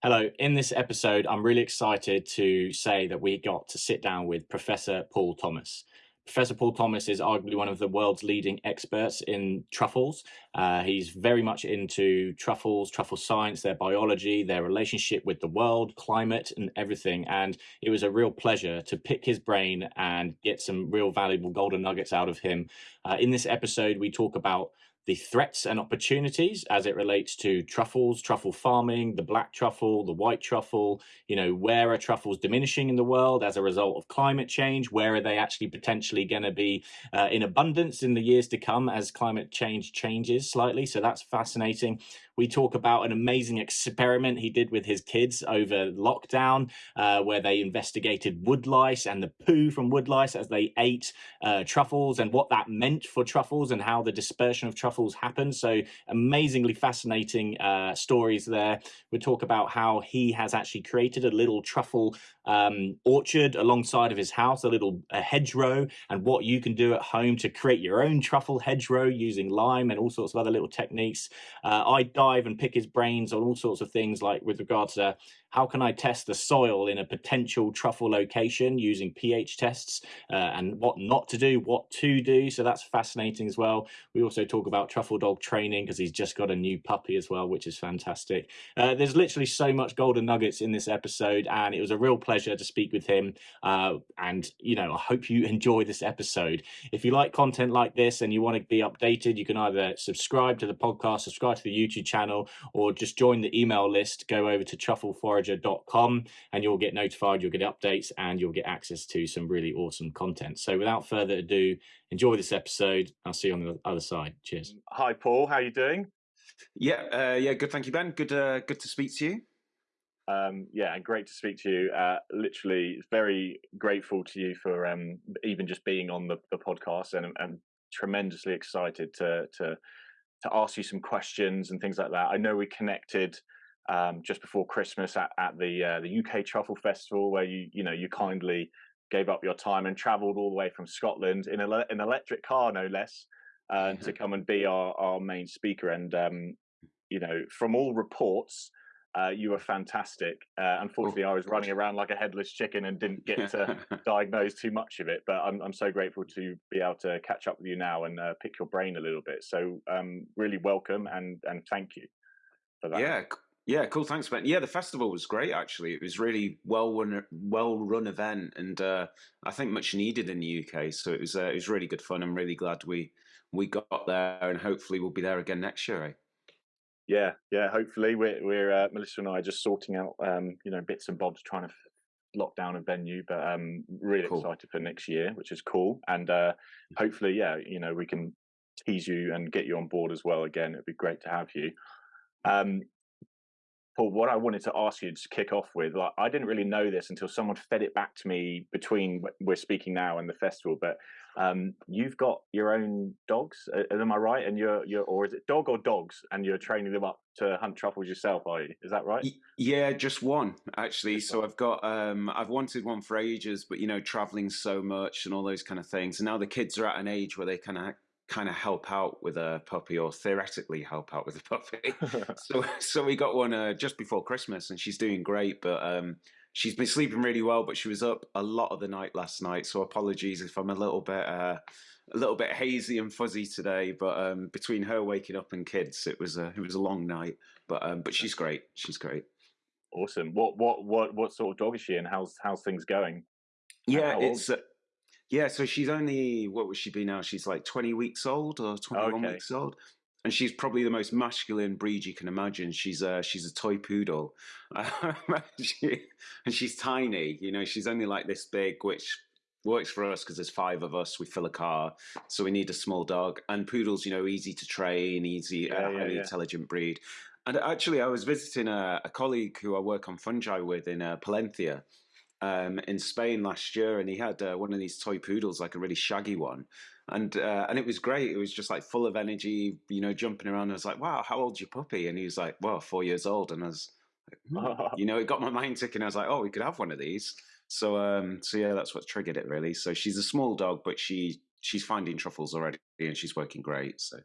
Hello. In this episode, I'm really excited to say that we got to sit down with Professor Paul Thomas. Professor Paul Thomas is arguably one of the world's leading experts in truffles. Uh, he's very much into truffles, truffle science, their biology, their relationship with the world, climate, and everything. And it was a real pleasure to pick his brain and get some real valuable golden nuggets out of him. Uh, in this episode, we talk about the threats and opportunities as it relates to truffles, truffle farming, the black truffle, the white truffle, you know, where are truffles diminishing in the world as a result of climate change? Where are they actually potentially going to be uh, in abundance in the years to come as climate change changes slightly? So that's fascinating. We talk about an amazing experiment he did with his kids over lockdown, uh, where they investigated wood lice and the poo from wood lice as they ate uh, truffles and what that meant for truffles and how the dispersion of truffles happened. So amazingly fascinating uh, stories there. We talk about how he has actually created a little truffle um, orchard alongside of his house, a little a hedgerow, and what you can do at home to create your own truffle hedgerow using lime and all sorts of other little techniques. Uh, I dive and pick his brains on all sorts of things like with regards to how can I test the soil in a potential truffle location using pH tests uh, and what not to do, what to do. So that's fascinating as well. We also talk about truffle dog training because he's just got a new puppy as well, which is fantastic. Uh, there's literally so much golden nuggets in this episode, and it was a real pleasure to speak with him. Uh, and, you know, I hope you enjoy this episode. If you like content like this and you want to be updated, you can either subscribe to the podcast, subscribe to the YouTube channel, or just join the email list. Go over to Truffle Forest forager.com and you'll get notified, you'll get updates, and you'll get access to some really awesome content. So without further ado, enjoy this episode. I'll see you on the other side. Cheers. Hi, Paul. How are you doing? Yeah, uh, yeah, good. Thank you, Ben. Good, uh, good to speak to you. Um, yeah, and great to speak to you. Uh, literally, very grateful to you for um, even just being on the, the podcast, and I'm tremendously excited to to to ask you some questions and things like that. I know we connected um, just before Christmas at, at the uh, the UK Truffle Festival, where you you know you kindly gave up your time and travelled all the way from Scotland in a, an electric car, no less, uh, to come and be our, our main speaker. And um, you know, from all reports, uh, you were fantastic. Uh, unfortunately, oh, I was running around like a headless chicken and didn't get to diagnose too much of it. But I'm I'm so grateful to be able to catch up with you now and uh, pick your brain a little bit. So um, really welcome and and thank you for that. Yeah, yeah, cool. Thanks, Ben. Yeah, the festival was great. Actually, it was really well run, well run event, and uh, I think much needed in the UK. So it was uh, it was really good fun. I'm really glad we we got there, and hopefully we'll be there again next year. Eh? Yeah, yeah. Hopefully, we're we're uh, Melissa and I are just sorting out um, you know bits and bobs, trying to lock down a venue, but um, really cool. excited for next year, which is cool. And uh, hopefully, yeah, you know, we can tease you and get you on board as well. Again, it'd be great to have you. Um, Paul, what I wanted to ask you to kick off with, like, I didn't really know this until someone fed it back to me between we're speaking now and the festival. But um, you've got your own dogs, am I right? And you're, you're, or is it dog or dogs? And you're training them up to hunt truffles yourself, are you? Is that right? Yeah, just one actually. Just so one. I've got, um, I've wanted one for ages, but you know, traveling so much and all those kind of things. And now the kids are at an age where they kind of kind of help out with a puppy or theoretically help out with a puppy. so so we got one uh, just before Christmas and she's doing great, but um, she's been sleeping really well, but she was up a lot of the night last night. So apologies if I'm a little bit uh, a little bit hazy and fuzzy today, but um, between her waking up and kids, it was a it was a long night. But um, but she's great. She's great. Awesome. What what what what sort of dog is she, and how's how's things going? Yeah, it's uh, yeah, so she's only what would she be now? She's like twenty weeks old or twenty one okay. weeks old, and she's probably the most masculine breed you can imagine. She's a she's a toy poodle, she, and she's tiny. You know, she's only like this big, which works for us because there's five of us. We fill a car, so we need a small dog. And poodles, you know, easy to train, easy, yeah, uh, yeah, highly yeah. intelligent breed. And actually, I was visiting a, a, colleague who I work on fungi with in uh, Palencia um, in Spain last year, and he had uh, one of these toy poodles, like a really shaggy one, and uh, and it was great. It was just like full of energy, you know, jumping around. I was like, "Wow, how old's your puppy?" And he was like, "Well, four years old." And I was, like, hmm. you know, it got my mind ticking. I was like, "Oh, we could have one of these." So, um, so yeah, that's what triggered it really. So she's a small dog, but she she's finding truffles already, and she's working great. So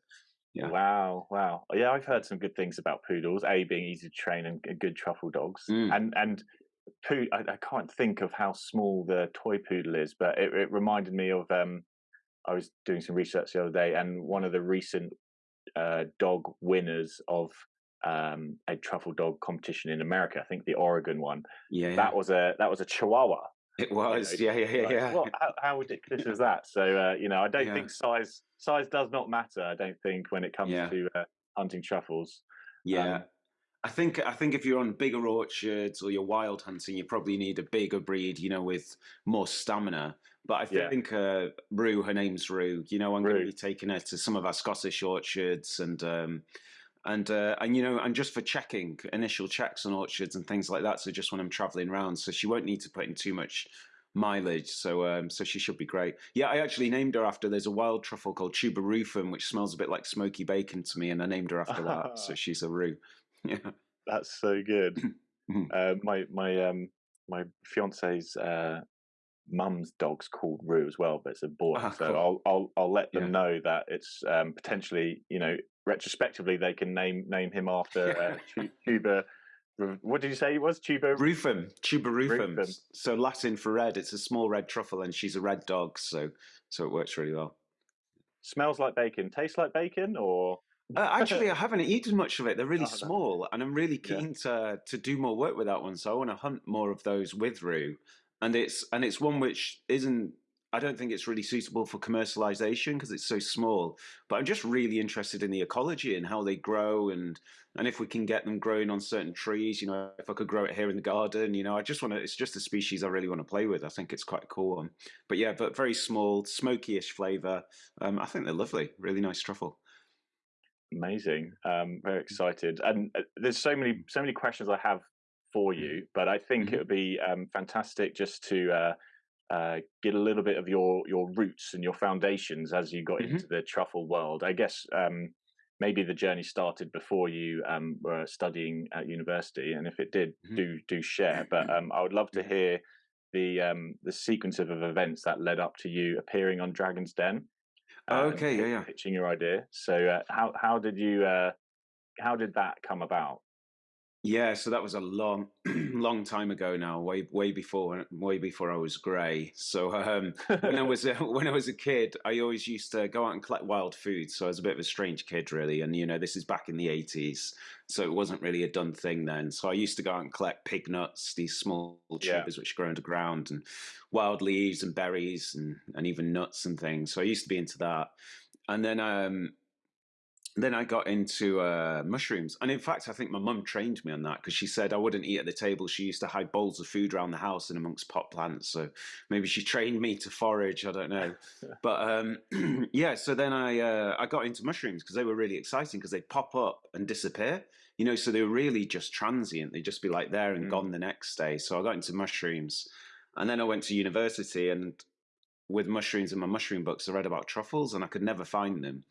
Yeah. Wow, wow. Yeah, I've heard some good things about poodles. A being easy to train and good truffle dogs, mm. and and poo. I, I, can't think of how small the toy poodle is, but it, it reminded me of. Um, I was doing some research the other day, and one of the recent uh, dog winners of um, a truffle dog competition in America. I think the Oregon one. Yeah, that was a that was a Chihuahua. It was, you know, yeah, yeah, yeah, like, yeah. What, how, how, ridiculous is that? So, uh, you know, I don't yeah. think size size does not matter. I don't think when it comes yeah. to uh, hunting truffles. Yeah, um, I think I think if you're on bigger orchards or you're wild hunting, you probably need a bigger breed, you know, with more stamina. But I think yeah. uh, Rue, her name's Rue. You know, I'm going to be taking her to some of our Scottish orchards and. Um, and uh, and you know and just for checking initial checks on orchards and things like that so just when i'm traveling around so she won't need to put in too much mileage so um, so she should be great yeah i actually named her after there's a wild truffle called tuber rufum which smells a bit like smoky bacon to me and i named her after that so she's a rue yeah that's so good mm-hmm. uh, my my um my fiance's uh mum's dog's called Rue as well, but it's a boy. Oh, so cool. I'll I'll I'll let them yeah. know that it's um, potentially you know retrospectively they can name name him after uh, Tuber. What did you say he was? Tuber Rufum. Tuber Rufum. Rufum. So Latin for red. It's a small red truffle, and she's a red dog, so so it works really well. Smells like bacon. Tastes like bacon, or uh, actually, I haven't eaten much of it. They're really oh, small, and I'm really keen yeah. to to do more work with that one. So I want to hunt more of those with Rue, and it's and it's one which isn't I don't think it's really suitable for commercialization because it's so small. But I'm just really interested in the ecology and how they grow and and if we can get them growing on certain trees, you know, if I could grow it here in the garden, you know, I just want to. It's just a species I really want to play with. I think it's quite a cool one. But yeah, but very small, smoky-ish flavor. Um, I think they're lovely. Really nice truffle. Amazing. Um, very excited. And uh, there's so many so many questions I have for you, but I think mm-hmm. it would be um, fantastic just to. Uh, uh, get a little bit of your your roots and your foundations as you got mm-hmm. into the truffle world. I guess um, maybe the journey started before you um, were studying at university, and if it did, mm-hmm. do do share. But um, I would love to hear the um, the sequence of, events that led up to you appearing on Dragon's Den. Oh, okay, yeah, yeah. Pitching your idea. So uh, how how did you uh, how did that come about? Yeah, so that was a long, long time ago now, way way before way before I was grey. So um, when I was uh, when I was a kid, I always used to go out and collect wild food. So I was a bit of a strange kid, really. And you know, this is back in the eighties, so it wasn't really a done thing then. So I used to go out and collect pig nuts, these small tubers yeah. which grow underground, and wild leaves and berries, and and even nuts and things. So I used to be into that. And then um, then I got into uh, mushrooms. And in fact, I think my mum trained me on that because she said I wouldn't eat at the table. She used to hide bowls of food around the house and amongst pot plants. So maybe she trained me to forage. I don't know. but um, yeah, so then I, uh, I got into mushrooms because they were really exciting because they pop up and disappear. You know, so they were really just transient. They'd just be like there and mm. gone the next day. So I got into mushrooms. And then I went to university and with mushrooms in my mushroom books, I read about truffles and I could never find them.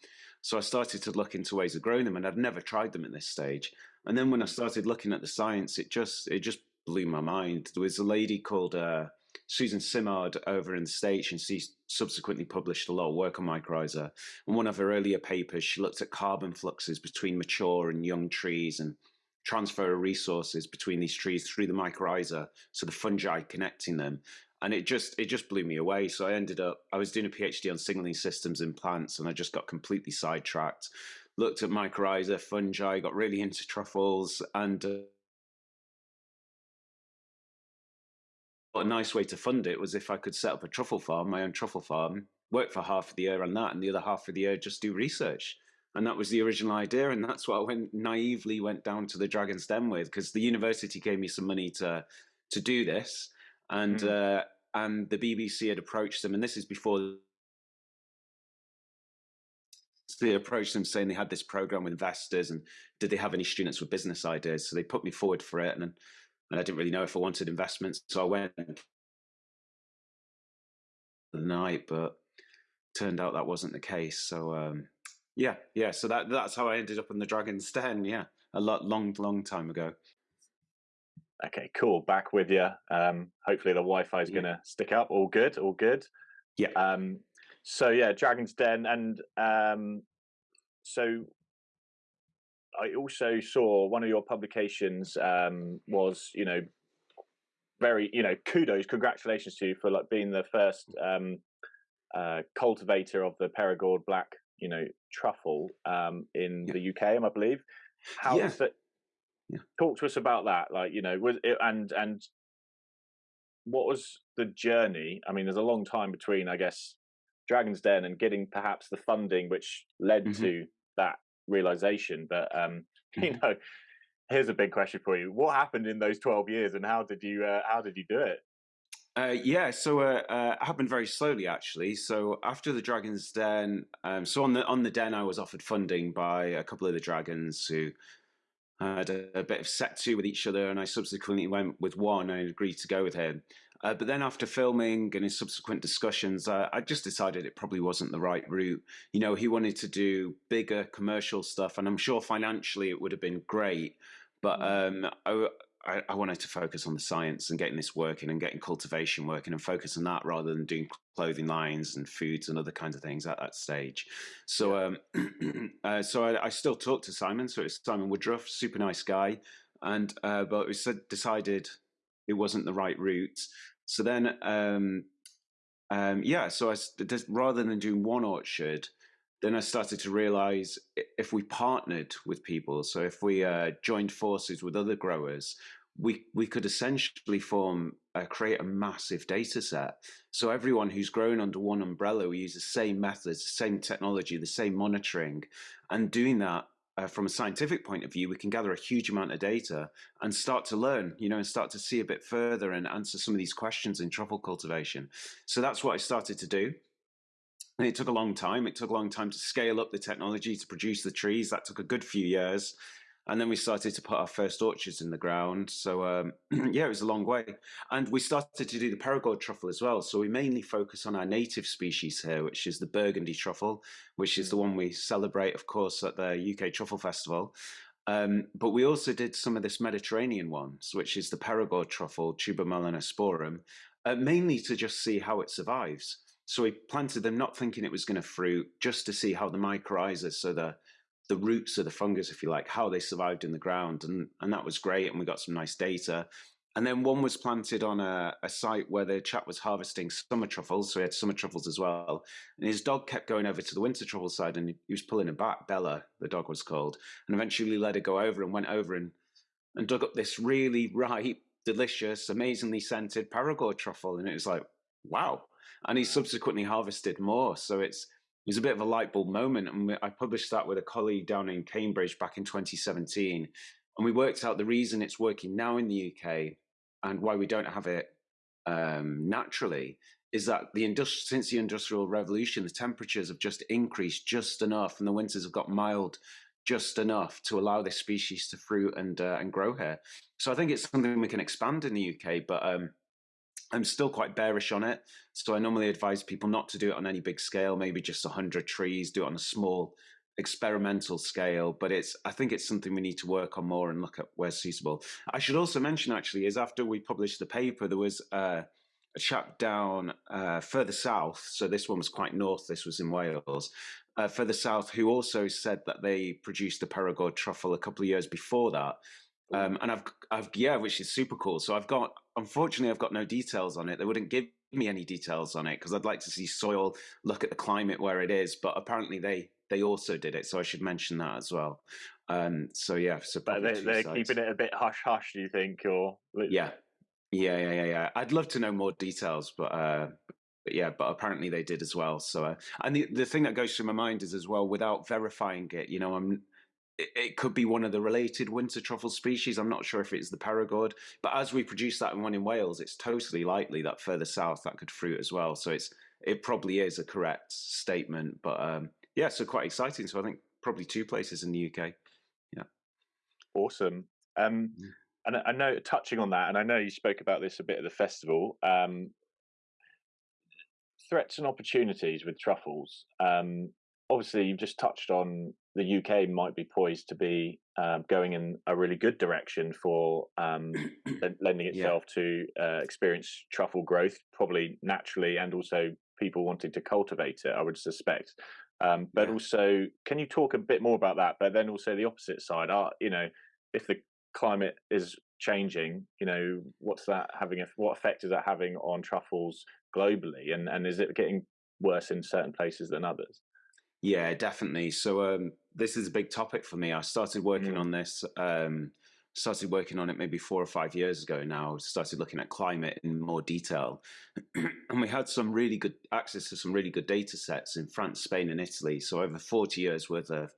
So I started to look into ways of growing them, and I'd never tried them at this stage. And then when I started looking at the science, it just it just blew my mind. There was a lady called uh, Susan Simard over in the States, and she subsequently published a lot of work on mycorrhiza. And one of her earlier papers, she looked at carbon fluxes between mature and young trees and transfer of resources between these trees through the mycorrhiza, so the fungi connecting them and it just it just blew me away. So I ended up I was doing a PhD on signaling systems in plants, and I just got completely sidetracked. Looked at mycorrhiza, fungi, got really into truffles, and uh, a nice way to fund it was if I could set up a truffle farm, my own truffle farm, work for half of the year on that, and the other half of the year just do research. And that was the original idea, and that's what I went naively went down to the Dragon's Den with, because the university gave me some money to to do this and mm. uh, and the BBC had approached them, and this is before they approached them saying they had this program with investors, and did they have any students with business ideas? So they put me forward for it, and and I didn't really know if I wanted investments, so I went the night, but turned out that wasn't the case. So um, yeah, yeah. So that that's how I ended up in the Dragon's Den. Yeah, a lot long, long time ago. Okay, cool. Back with you. Um, hopefully the Wi-Fi is yeah. going to stick up. All good. All good. Yeah. Um, so yeah, Dragon's Den, and um, so I also saw one of your publications um, was, you know, very, you know, kudos, congratulations to you for like being the first um, uh, cultivator of the Perigord Black, you know, truffle um, in yeah. the UK, I believe. How yeah. that? Yeah. Talk to us about that. Like, you know, was it, and and what was the journey? I mean, there's a long time between, I guess, Dragon's Den and getting perhaps the funding which led mm-hmm. to that realization. But um, you mm-hmm. know, here's a big question for you: What happened in those 12 years, and how did you uh, how did you do it? Uh, yeah, so uh, uh, it happened very slowly actually. So after the Dragons Den, um, so on the on the Den, I was offered funding by a couple of the Dragons who had a, a bit of set to with each other, and I subsequently went with one and agreed to go with him. Uh, but then after filming and in subsequent discussions, uh, I just decided it probably wasn't the right route. You know, he wanted to do bigger commercial stuff, and I'm sure financially it would have been great. But mm. um, I, I, I, wanted to focus on the science and getting this working and getting cultivation working and focus on that rather than doing clothing lines and foods and other kinds of things at that stage. So, um, uh, so I, I, still talk to Simon. So it's Simon Woodroffe, super nice guy, and uh, but we decided it wasn't the right route. So then, um, um, yeah, so I rather than doing one orchard, then I started to realize if we partnered with people, so if we uh, joined forces with other growers, we we could essentially form uh, create a massive data set. So everyone who's grown under one umbrella, we use the same methods, the same technology, the same monitoring, and doing that uh, from a scientific point of view, we can gather a huge amount of data and start to learn, you know, and start to see a bit further and answer some of these questions in truffle cultivation. So that's what I started to do. And it took a long time. It took a long time to scale up the technology to produce the trees. That took a good few years and then we started to put our first orchards in the ground. So um, yeah, it was a long way, and we started to do the Perigord truffle as well. So we mainly focus on our native species here, which is the Burgundy truffle, which is the one we celebrate, of course, at the UK Truffle Festival. Um, but we also did some of this Mediterranean ones, which is the Perigord truffle, Tuber melanosporum, uh, mainly to just see how it survives. So we planted them not thinking it was going to fruit, just to see how the mycorrhizas, so the the roots of the fungus, if you like, how they survived in the ground, and and that was great, and we got some nice data. And then one was planted on a, a site where the chap was harvesting summer truffles, so he had summer truffles as well. And his dog kept going over to the winter truffle side, and he was pulling her back. Bella, the dog was called, and eventually let her go over and went over and and dug up this really ripe, delicious, amazingly scented Perigord truffle, and it was like, wow. And he subsequently harvested more, so it's it was a bit of a light bulb moment. And I published that with a colleague down in Cambridge back in 2017. And we worked out the reason it's working now in the UK and why we don't have it um, naturally is that the industri- since the industrial revolution, the temperatures have just increased just enough, and the winters have got mild just enough to allow this species to fruit and uh, and grow here. So I think it's something we can expand in the UK, but um, I'm still quite bearish on it. So I normally advise people not to do it on any big scale, maybe just 100 trees, do it on a small experimental scale. But it's I think it's something we need to work on more and look at where's suitable. I should also mention actually is after we published the paper, there was uh, a chap down uh, further south. So this one was quite north. This was in Wales. Uh, further south, who also said that they produced a Perigord truffle a couple of years before that, um, and I've, I've, yeah, which is super cool. So I've got, unfortunately, I've got no details on it. They wouldn't give me any details on it because I'd like to see soil, look at the climate where it is. But apparently, they they also did it, so I should mention that as well. Um, so yeah, so but they, they're sides. keeping it a bit hush hush. Do you think, or yeah, yeah, yeah, yeah, yeah. I'd love to know more details, but. Uh, but yeah, but apparently they did as well. So, uh, and the the thing that goes through my mind is as well, without verifying it, you know, I'm it, could be one of the related winter truffle species. I'm not sure if it's the Perigord, but as we produce that in one in Wales, it's totally likely that further south that could fruit as well. So it's it probably is a correct statement. But um, yeah, so quite exciting. So I think probably two places in the UK. Yeah, awesome. Um, and I know touching on that, and I know you spoke about this a bit at the festival. Um, threats and opportunities with truffles. Um, obviously, you've just touched on the UK might be poised to be um, going in a really good direction for um, lending itself yeah. to uh, experience truffle growth, probably naturally, and also people wanting to cultivate it. I would suspect. Um, but yeah. also, can you talk a bit more about that? But then also the opposite side, are you know, if the climate is changing, you know, what's that having? What effect is that having on truffles globally? And and is it getting worse in certain places than others? Yeah, definitely. So um, this is a big topic for me. I started working mm. on this. Um, started working on it maybe four or five years ago now. Started looking at climate in more detail, and we had some really good access to some really good data sets in France, Spain, and Italy. So over forty years worth of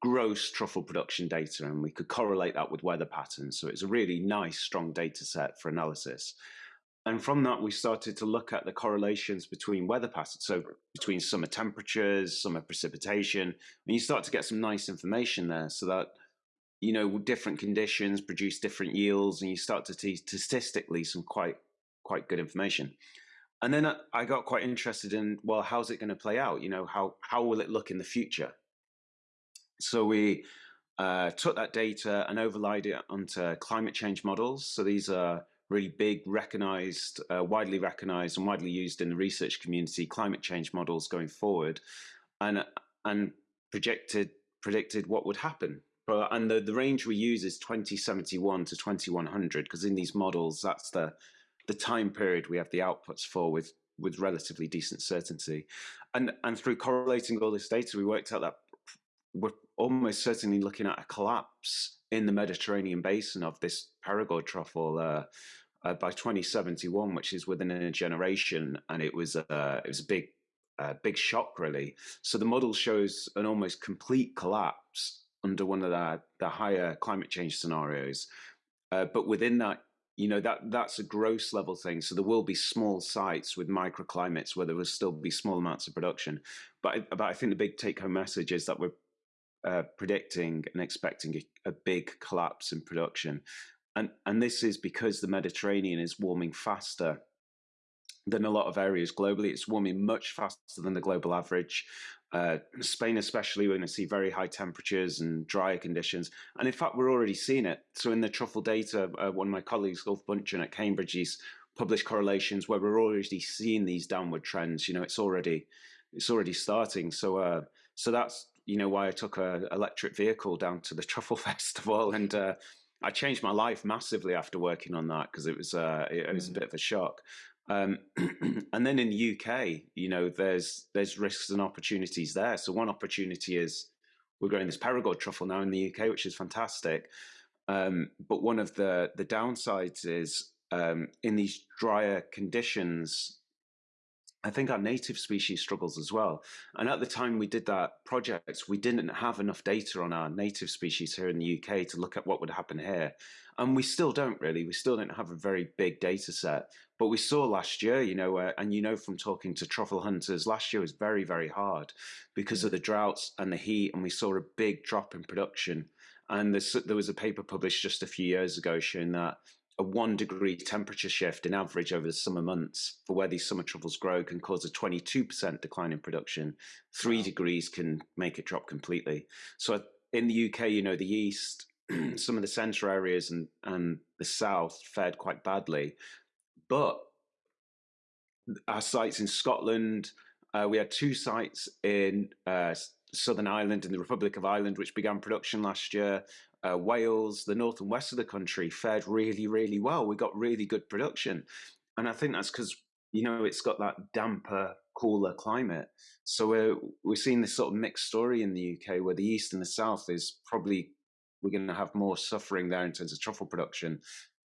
gross truffle production data, and we could correlate that with weather patterns. So it's a really nice, strong data set for analysis. And from that, we started to look at the correlations between weather patterns, so between summer temperatures, summer precipitation, and you start to get some nice information there so that, you know, different conditions produce different yields, and you start to see statistically some quite, quite good information. And then I got quite interested in, well, how's it going to play out? You know, how, how will it look in the future? So we uh, took that data and overlaid it onto climate change models. So these are really big, recognized, uh, widely recognized, and widely used in the research community climate change models going forward, and and projected predicted what would happen. And the, the range we use is 2071 to 2100 because in these models that's the the time period we have the outputs for with with relatively decent certainty. And and through correlating all this data, we worked out that we're almost certainly looking at a collapse in the Mediterranean basin of this Perigord truffle uh, uh, by 2071, which is within a generation, and it was uh, it was a big uh, big shock really. So the model shows an almost complete collapse under one of the the higher climate change scenarios, uh, but within that. You know that that's a gross level thing. So there will be small sites with microclimates where there will still be small amounts of production. But but I think the big take home message is that we're uh, predicting and expecting a, a, big collapse in production and and this is because the Mediterranean is warming faster than a lot of areas globally. It's warming much faster than the global average. Uh, Spain, especially, we're going to see very high temperatures and drier conditions. And in fact, we're already seeing it. So, in the truffle data, uh, one of my colleagues, Ulf Büntgen at Cambridge, he's published correlations where we're already seeing these downward trends. You know, it's already it's already starting. So, uh, so that's you know why I took an electric vehicle down to the truffle festival and uh, I changed my life massively after working on that because it was uh, it, was mm. a bit of a shock. Um, and then in the UK, you know, there's there's risks and opportunities there. So one opportunity is we're growing this Perigord truffle now in the UK, which is fantastic. Um, but one of the the downsides is um, in these drier conditions, I think our native species struggles as well. And at the time we did that project, we didn't have enough data on our native species here in the UK to look at what would happen here. And we still don't really. We still don't have a very big data set. But we saw last year, you know, uh, and you know from talking to truffle hunters, last year was very, very hard because of the droughts and the heat. And we saw a big drop in production. And there was a paper published just a few years ago showing that a one degree temperature shift in average over the summer months for where these summer truffles grow can cause a 22% decline in production. Three wow. degrees can make it drop completely. So in the UK, you know, the east, some of the centre areas and, and the south fared quite badly. But our sites in Scotland, uh, we had two sites in uh, Southern Ireland in the Republic of Ireland, which began production last year uh, Wales, the north and west of the country fared really, really well. We got really good production. And I think that's because, you know, it's got that damper, cooler climate. So we're, we're seeing this sort of mixed story in the UK where the east and the south is probably, we're going to have more suffering there in terms of truffle production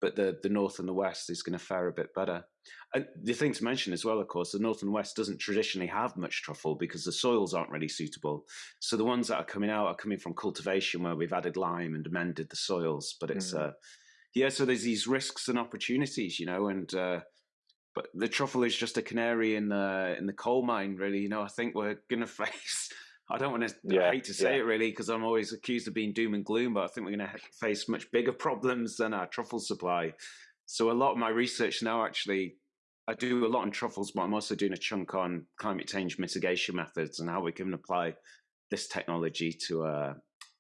but the, the north and the west is going to fare a bit better. And the thing to mention as well, of course, the north and west doesn't traditionally have much truffle because the soils aren't really suitable. So the ones that are coming out are coming from cultivation where we've added lime and amended the soils. But it's, mm. uh, yeah, so there's these risks and opportunities, you know, and, uh, but the truffle is just a canary in the in the coal mine, really. You know, I think we're going to face I don't want to. Yeah, I hate to say yeah. it really because I'm always accused of being doom and gloom, but I think we're going to face much bigger problems than our truffle supply. So a lot of my research now actually, I do a lot on truffles, but I'm also doing a chunk on climate change mitigation methods and how we can apply this technology to uh,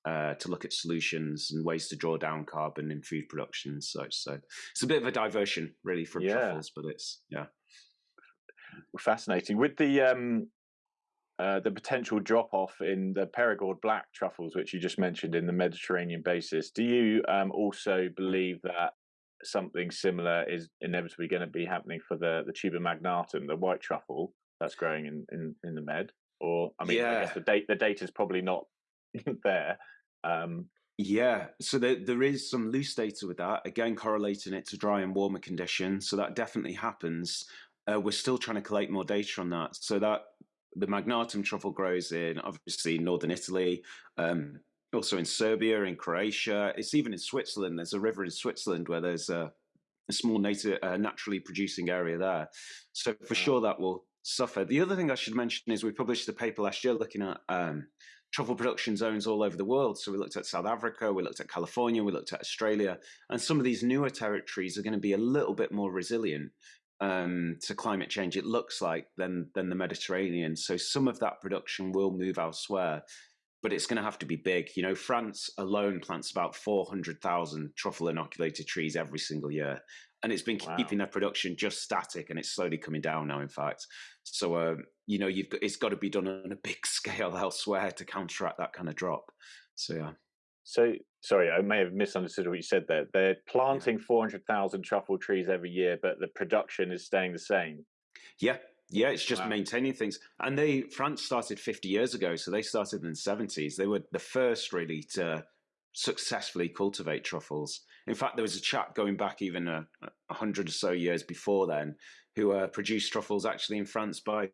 uh, to look at solutions and ways to draw down carbon in food production and such. So it's a bit of a diversion, really, from yeah. truffles, but it's yeah, fascinating with the um, uh, the potential drop off in the Perigord black truffles, which you just mentioned in the Mediterranean basis. Do you um, also believe that something similar is inevitably going to be happening for the the tuber magnatum, the white truffle that's growing in in, in the Med? Or I mean, yeah. I guess the date the data is probably not there. Um, yeah, so there, there is some loose data with that. Again, correlating it to dry and warmer conditions. So that definitely happens. Uh, we're still trying to collate more data on that. So that the Magnatum truffle grows in obviously northern Italy, um, also in Serbia, in Croatia. It's even in Switzerland. There's a river in Switzerland where there's a, a small native, uh, naturally producing area there. So for sure that will suffer. The other thing I should mention is we published a paper last year looking at um, truffle production zones all over the world. So we looked at South Africa, we looked at California, we looked at Australia, and some of these newer territories are going to be a little bit more resilient um, to climate change. It looks like than than the Mediterranean. So some of that production will move elsewhere, but it's going to have to be big. You know, France alone plants about four hundred thousand truffle inoculated trees every single year. And it's been wow. keeping their production just static, and it's slowly coming down now. In fact, so um, you know, you've got, it's got to be done on a big scale elsewhere to counteract that kind of drop. So yeah. So sorry, I may have misunderstood what you said there. They're planting yeah. 400,000 truffle trees every year, but the production is staying the same. Yeah. Yeah, it's just wow. maintaining things. And they France started 50 years ago, so they started in the 70s. They were the first really to successfully cultivate truffles. In fact, there was a chap going back even a, a hundred or so years before then who uh, produced truffles actually in France by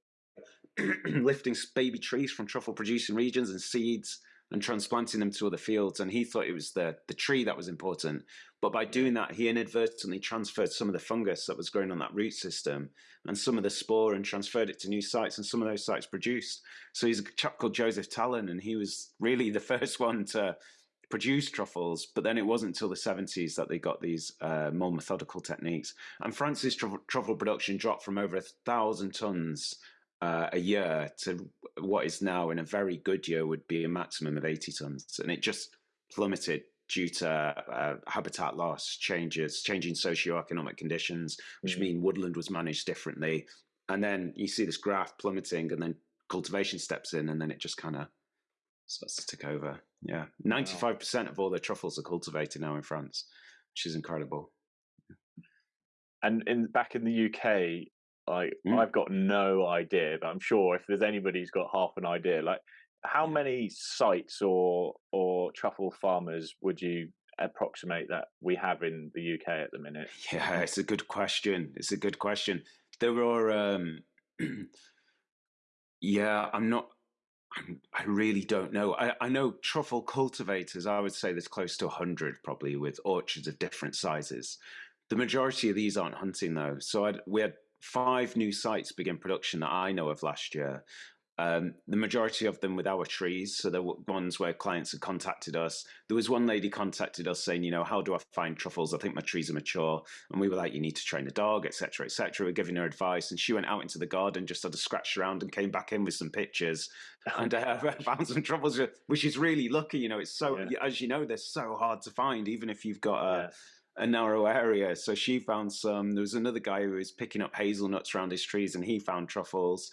lifting baby trees from truffle producing regions and seeds and transplanting them to other fields. And he thought it was the, the tree that was important. But by doing that, he inadvertently transferred some of the fungus that was growing on that root system and some of the spore and transferred it to new sites. And some of those sites produced. So he's a chap called Joseph Talon, and he was really the first one to produce truffles, but then it wasn't until the 70s that they got these uh, more methodical techniques. And France's truffle, production dropped from over a thousand tons uh, a year to what is now in a very good year would be a maximum of 80 tons. And it just plummeted due to uh, habitat loss, changes, changing socioeconomic conditions, which mm-hmm. mean woodland was managed differently. And then you see this graph plummeting, and then cultivation steps in, and then it just kind of starts to take over. Yeah, ninety-five percent of all the truffles are cultivated now in France, which is incredible. And in back in the UK, like mm. I've got no idea, but I'm sure if there's anybody who's got half an idea, like how many sites or or truffle farmers would you approximate that we have in the UK at the minute? Yeah, it's a good question. It's a good question. There are, um, yeah, I'm not. I'm, i really don't know. I, I, know truffle cultivators. I would say there's close to hundred, probably, with orchards of different sizes. The majority of these aren't hunting though. So I'd, we had five new sites begin production that I know of last year. Um, the majority of them with our trees. So there were ones where clients had contacted us. There was one lady contacted us saying, you know, how do I find truffles? I think my trees are mature. And we were like, you need to train a dog, etc., etc. We're giving her advice. And she went out into the garden, just had to scratch around and came back in with some pictures and uh, found some truffles, which is really lucky. You know, it's so, yeah. as you know, they're so hard to find, even if you've got a, yeah a narrow area. So she found some. There was another guy who was picking up hazelnuts around his trees, and he found truffles.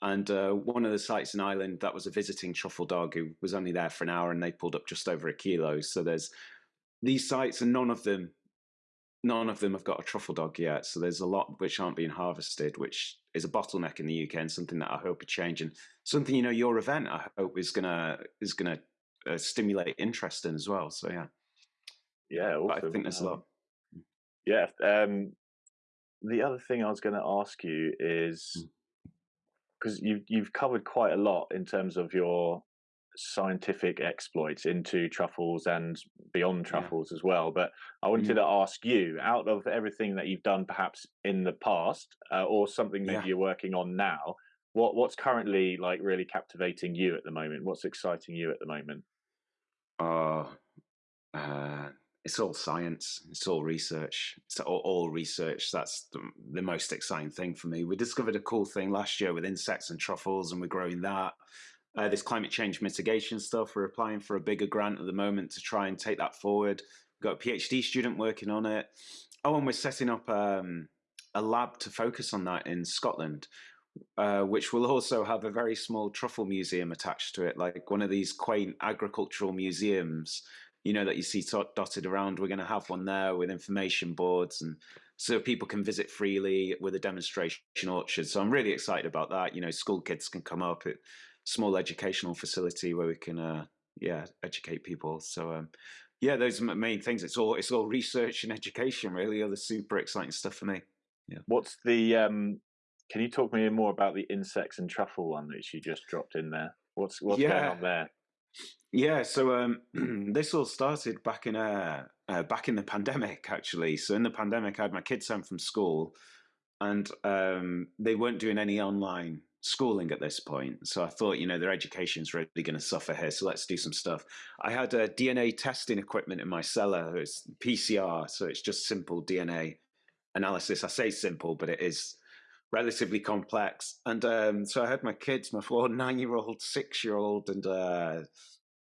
And uh, one of the sites in Ireland that was a visiting truffle dog who was only there for an hour, and they pulled up just over a kilo. So there's these sites, and none of them, none of them have got a truffle dog yet. So there's a lot which aren't being harvested, which is a bottleneck in the UK, and something that I hope are changing. Something you know, your event I hope is gonna is gonna uh, stimulate interest in as well. So yeah. Yeah. I think there's a lot. Yeah. Um, the other thing I was going to ask you is because mm. you've you've covered quite a lot in terms of your scientific exploits into truffles and beyond truffles yeah. as well. But I wanted mm. to ask you, out of everything that you've done, perhaps in the past, uh, or something maybe yeah. you're working on now, what what's currently like really captivating you at the moment? What's exciting you at the moment? Uh, uh it's all science, it's all research, it's all, all research. That's the, the, most exciting thing for me. We discovered a cool thing last year with insects and truffles, and we're growing that. Uh, this climate change mitigation stuff, we're applying for a bigger grant at the moment to try and take that forward. We've got a PhD student working on it. Oh, and we're setting up um, a lab to focus on that in Scotland uh, which will also have a very small truffle museum attached to it, like one of these quaint agricultural museums, you know, that you see dotted around. We're going to have one there with information boards and so people can visit freely with a demonstration orchard. So I'm really excited about that. You know, school kids can come up at small educational facility where we can, uh, yeah, educate people. So um, yeah, those are the main things. It's all it's all research and education, really. Are the super exciting stuff for me. Yeah. What's the? Um, can you talk me more about the insects and truffle one that you just dropped in there? What's what's yeah. going on there? Yeah, so um, this all started back in uh, uh, back in the pandemic, actually. So in the pandemic, I had my kids home from school, and um, they weren't doing any online schooling at this point. So I thought, you know, their education's really going to suffer here. So let's do some stuff. I had a DNA testing equipment in my cellar. It's PCR, so it's just simple DNA analysis. I say simple, but it is relatively complex. And um, so I had my kids, my four nine-year-old, six-year-old, and uh,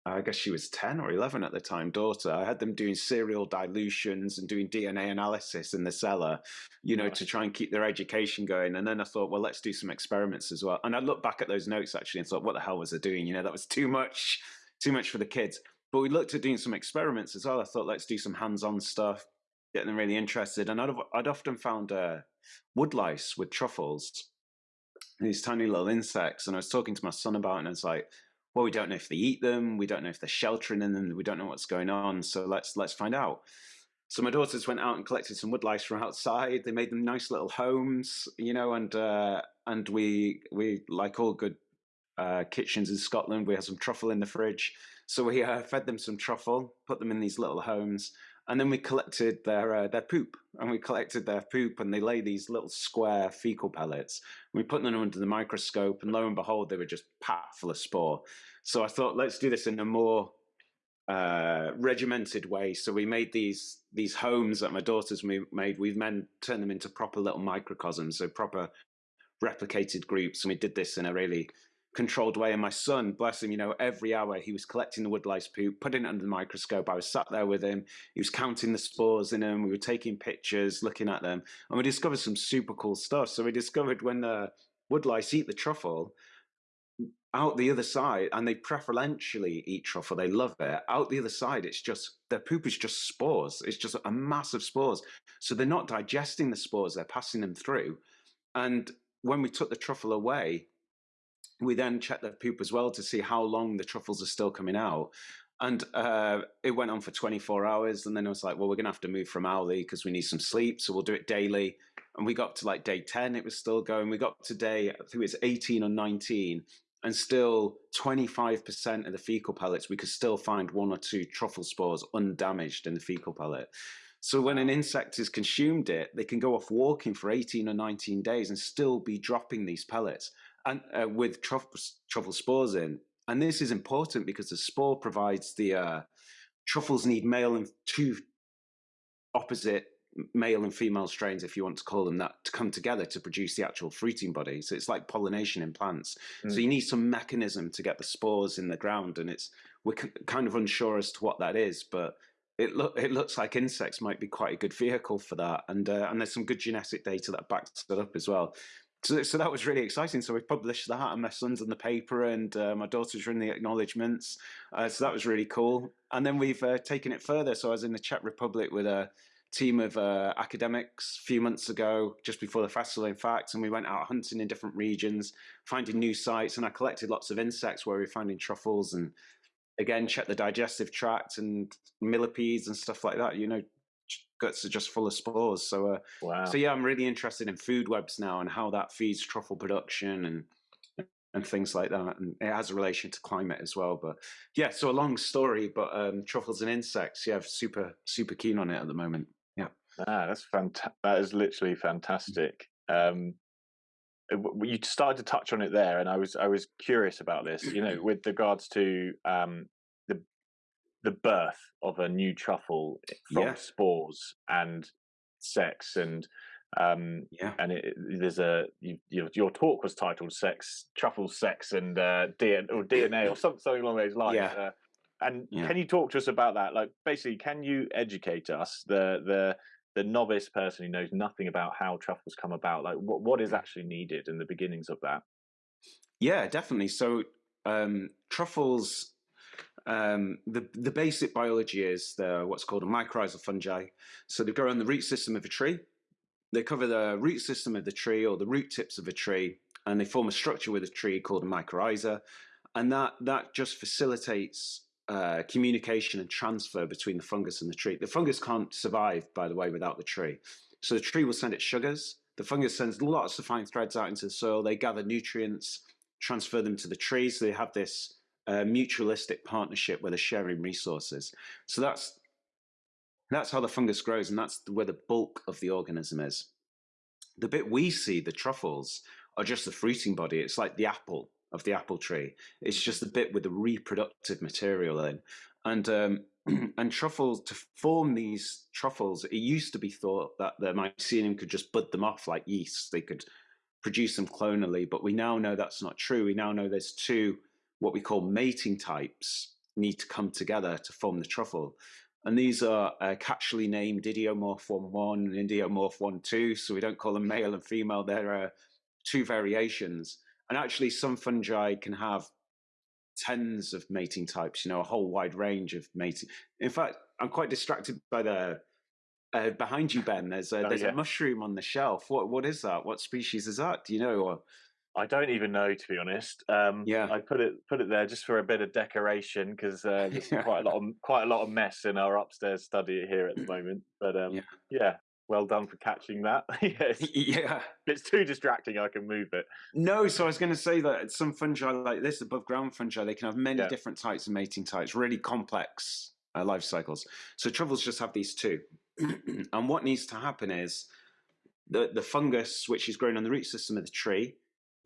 I guess she was 10 or 11 at the time, daughter. I had them doing serial dilutions and doing DNA analysis in the cellar, you know, to try and keep their education going. And then I thought, well, let's do some experiments as well. And I looked back at those notes actually and thought, what the hell was I doing? You know, that was too much, too much for the kids. But we looked at doing some experiments as well. I thought, let's do some hands on stuff, get them really interested. And I'd, I'd often found uh, woodlice with truffles, these tiny little insects. And I was talking to my son about it, and it's like, well, we don't know if they eat them, we don't know if they're sheltering in them, we don't know what's going on. So let's let's find out. So my daughters went out and collected some woodlice from outside. They made them nice little homes, you know, and uh, and we we like all good uh, kitchens in Scotland, we had some truffle in the fridge. So we uh, fed them some truffle, put them in these little homes, and then we collected their uh, their poop and we collected their poop and they lay these little square fecal pellets. We put them under the microscope and lo and behold they were just packed full of spore. So i thought let's do this in a more uh, regimented way. So we made these these homes that my daughters made. We've then turned them into proper little microcosms so proper replicated groups and we did this in a really controlled way. And my son, bless him, you know, every hour he was collecting the woodlice poop, putting it under the microscope. I was sat there with him. He was counting the spores in them. We were taking pictures, looking at them, and we discovered some super cool stuff. So we discovered when the woodlice eat the truffle, out the other side, and they preferentially eat truffle. They love it. Out the other side, it's just their poop is just spores. It's just a mass of spores. So they're not digesting the spores; they're passing them through. And when we took the truffle away, we then checked the poop as well to see how long the truffles are still coming out. And uh, it went on for 24 hours. And then I was like, well, we're going to have to move from hourly because we need some sleep. So we'll do it daily. And we got to like day 10, it was still going. We got to day, I think it was 18 or 19. And still 25% of the fecal pellets, we could still find one or two truffle spores undamaged in the fecal pellet. So when an insect has consumed it, they can go off walking for 18 or 19 days and still be dropping these pellets and uh, with truffle, truffle spores in. And this is important because the spore provides the uh, truffles need male and two opposite male and female strains, if you want to call them that, to come together to produce the actual fruiting body. So it's like pollination in plants. Mm. So you need some mechanism to get the spores in the ground, and it's we're kind of unsure as to what that is, but it look it looks like insects might be quite a good vehicle for that, and uh, and there's some good genetic data that backs it up as well so, so that was really exciting. So we published that, and my son's in the paper, and uh, my daughter's in the acknowledgements. Uh, so that was really cool. And then we've uh, taken it further. So I was in the Czech Republic with a team of uh, academics a few months ago, just before the festival, in fact, and we went out hunting in different regions, finding new sites, and I collected lots of insects where we were finding truffles and again check the digestive tract and millipedes and stuff like that you know guts are just full of spores. So, uh, wow. so yeah, I'm really interested in food webs now and how that feeds truffle production and and things like that. And it has a relation to climate as well. But yeah, so a long story, but um, truffles and insects. Yeah, super super keen on it at the moment. Yeah, ah, that's fantastic. That is literally fantastic. Um, you started to touch on it there, and I was I was curious about this. You know, with regards to um, the birth of a new truffle from yeah. spores and sex and um yeah and it, there's a you, your, your talk was titled sex truffle sex and uh DNA or DNA or something, something along those lines yeah. Uh, and yeah. can you talk to us about that like basically can you educate us the the the novice person who knows nothing about how truffles come about, like what what is actually needed in the beginnings of that? Yeah, definitely. So um, truffles, um, the the basic biology is what's called a mycorrhizal fungi. So they grow on the root system of a tree. They cover the root system of the tree or the root tips of a tree, and they form a structure with a tree called a mycorrhiza, and that that just facilitates uh, communication and transfer between the fungus and the tree. The fungus can't survive, by the way, without the tree. So the tree will send its sugars. The fungus sends lots of fine threads out into the soil. They gather nutrients, transfer them to the tree. So they have this uh, mutualistic partnership where they're sharing resources. So that's that's how the fungus grows, and that's where the bulk of the organism is. The bit we see, the truffles, are just the fruiting body. It's like the apple of the apple tree. It's just the bit with the reproductive material in. And um, and truffles to form these truffles, it used to be thought that the mycelium could just bud them off like yeast. They could produce them clonally, but we now know that's not true. We now know there's two what we call mating types need to come together to form the truffle. And these are uh, catchily named idiomorph 1-1 and idiomorph 1-2, so we don't call them male and female. There are two variations. And actually, some fungi can have tens of mating types, you know, a whole wide range of mating. In fact, I'm quite distracted by the uh, behind you, Ben. There's a, oh, there's yeah. a mushroom on the shelf. What what is that? What species is that? Do you know? Or I don't even know to be honest. Um, yeah, I put it put it there just for a bit of decoration because uh, there's yeah. quite a lot of quite a lot of mess in our upstairs study here at the moment. But um, yeah. yeah, well done for catching that. yes. Yeah. It's too distracting, I can move it. No, so I was going to say that some fungi like this, above ground fungi, they can have many yeah. different types of mating types, really complex uh, life cycles. So truffles just have these two. and what needs to happen is the, the fungus, which is growing on the root system of the tree,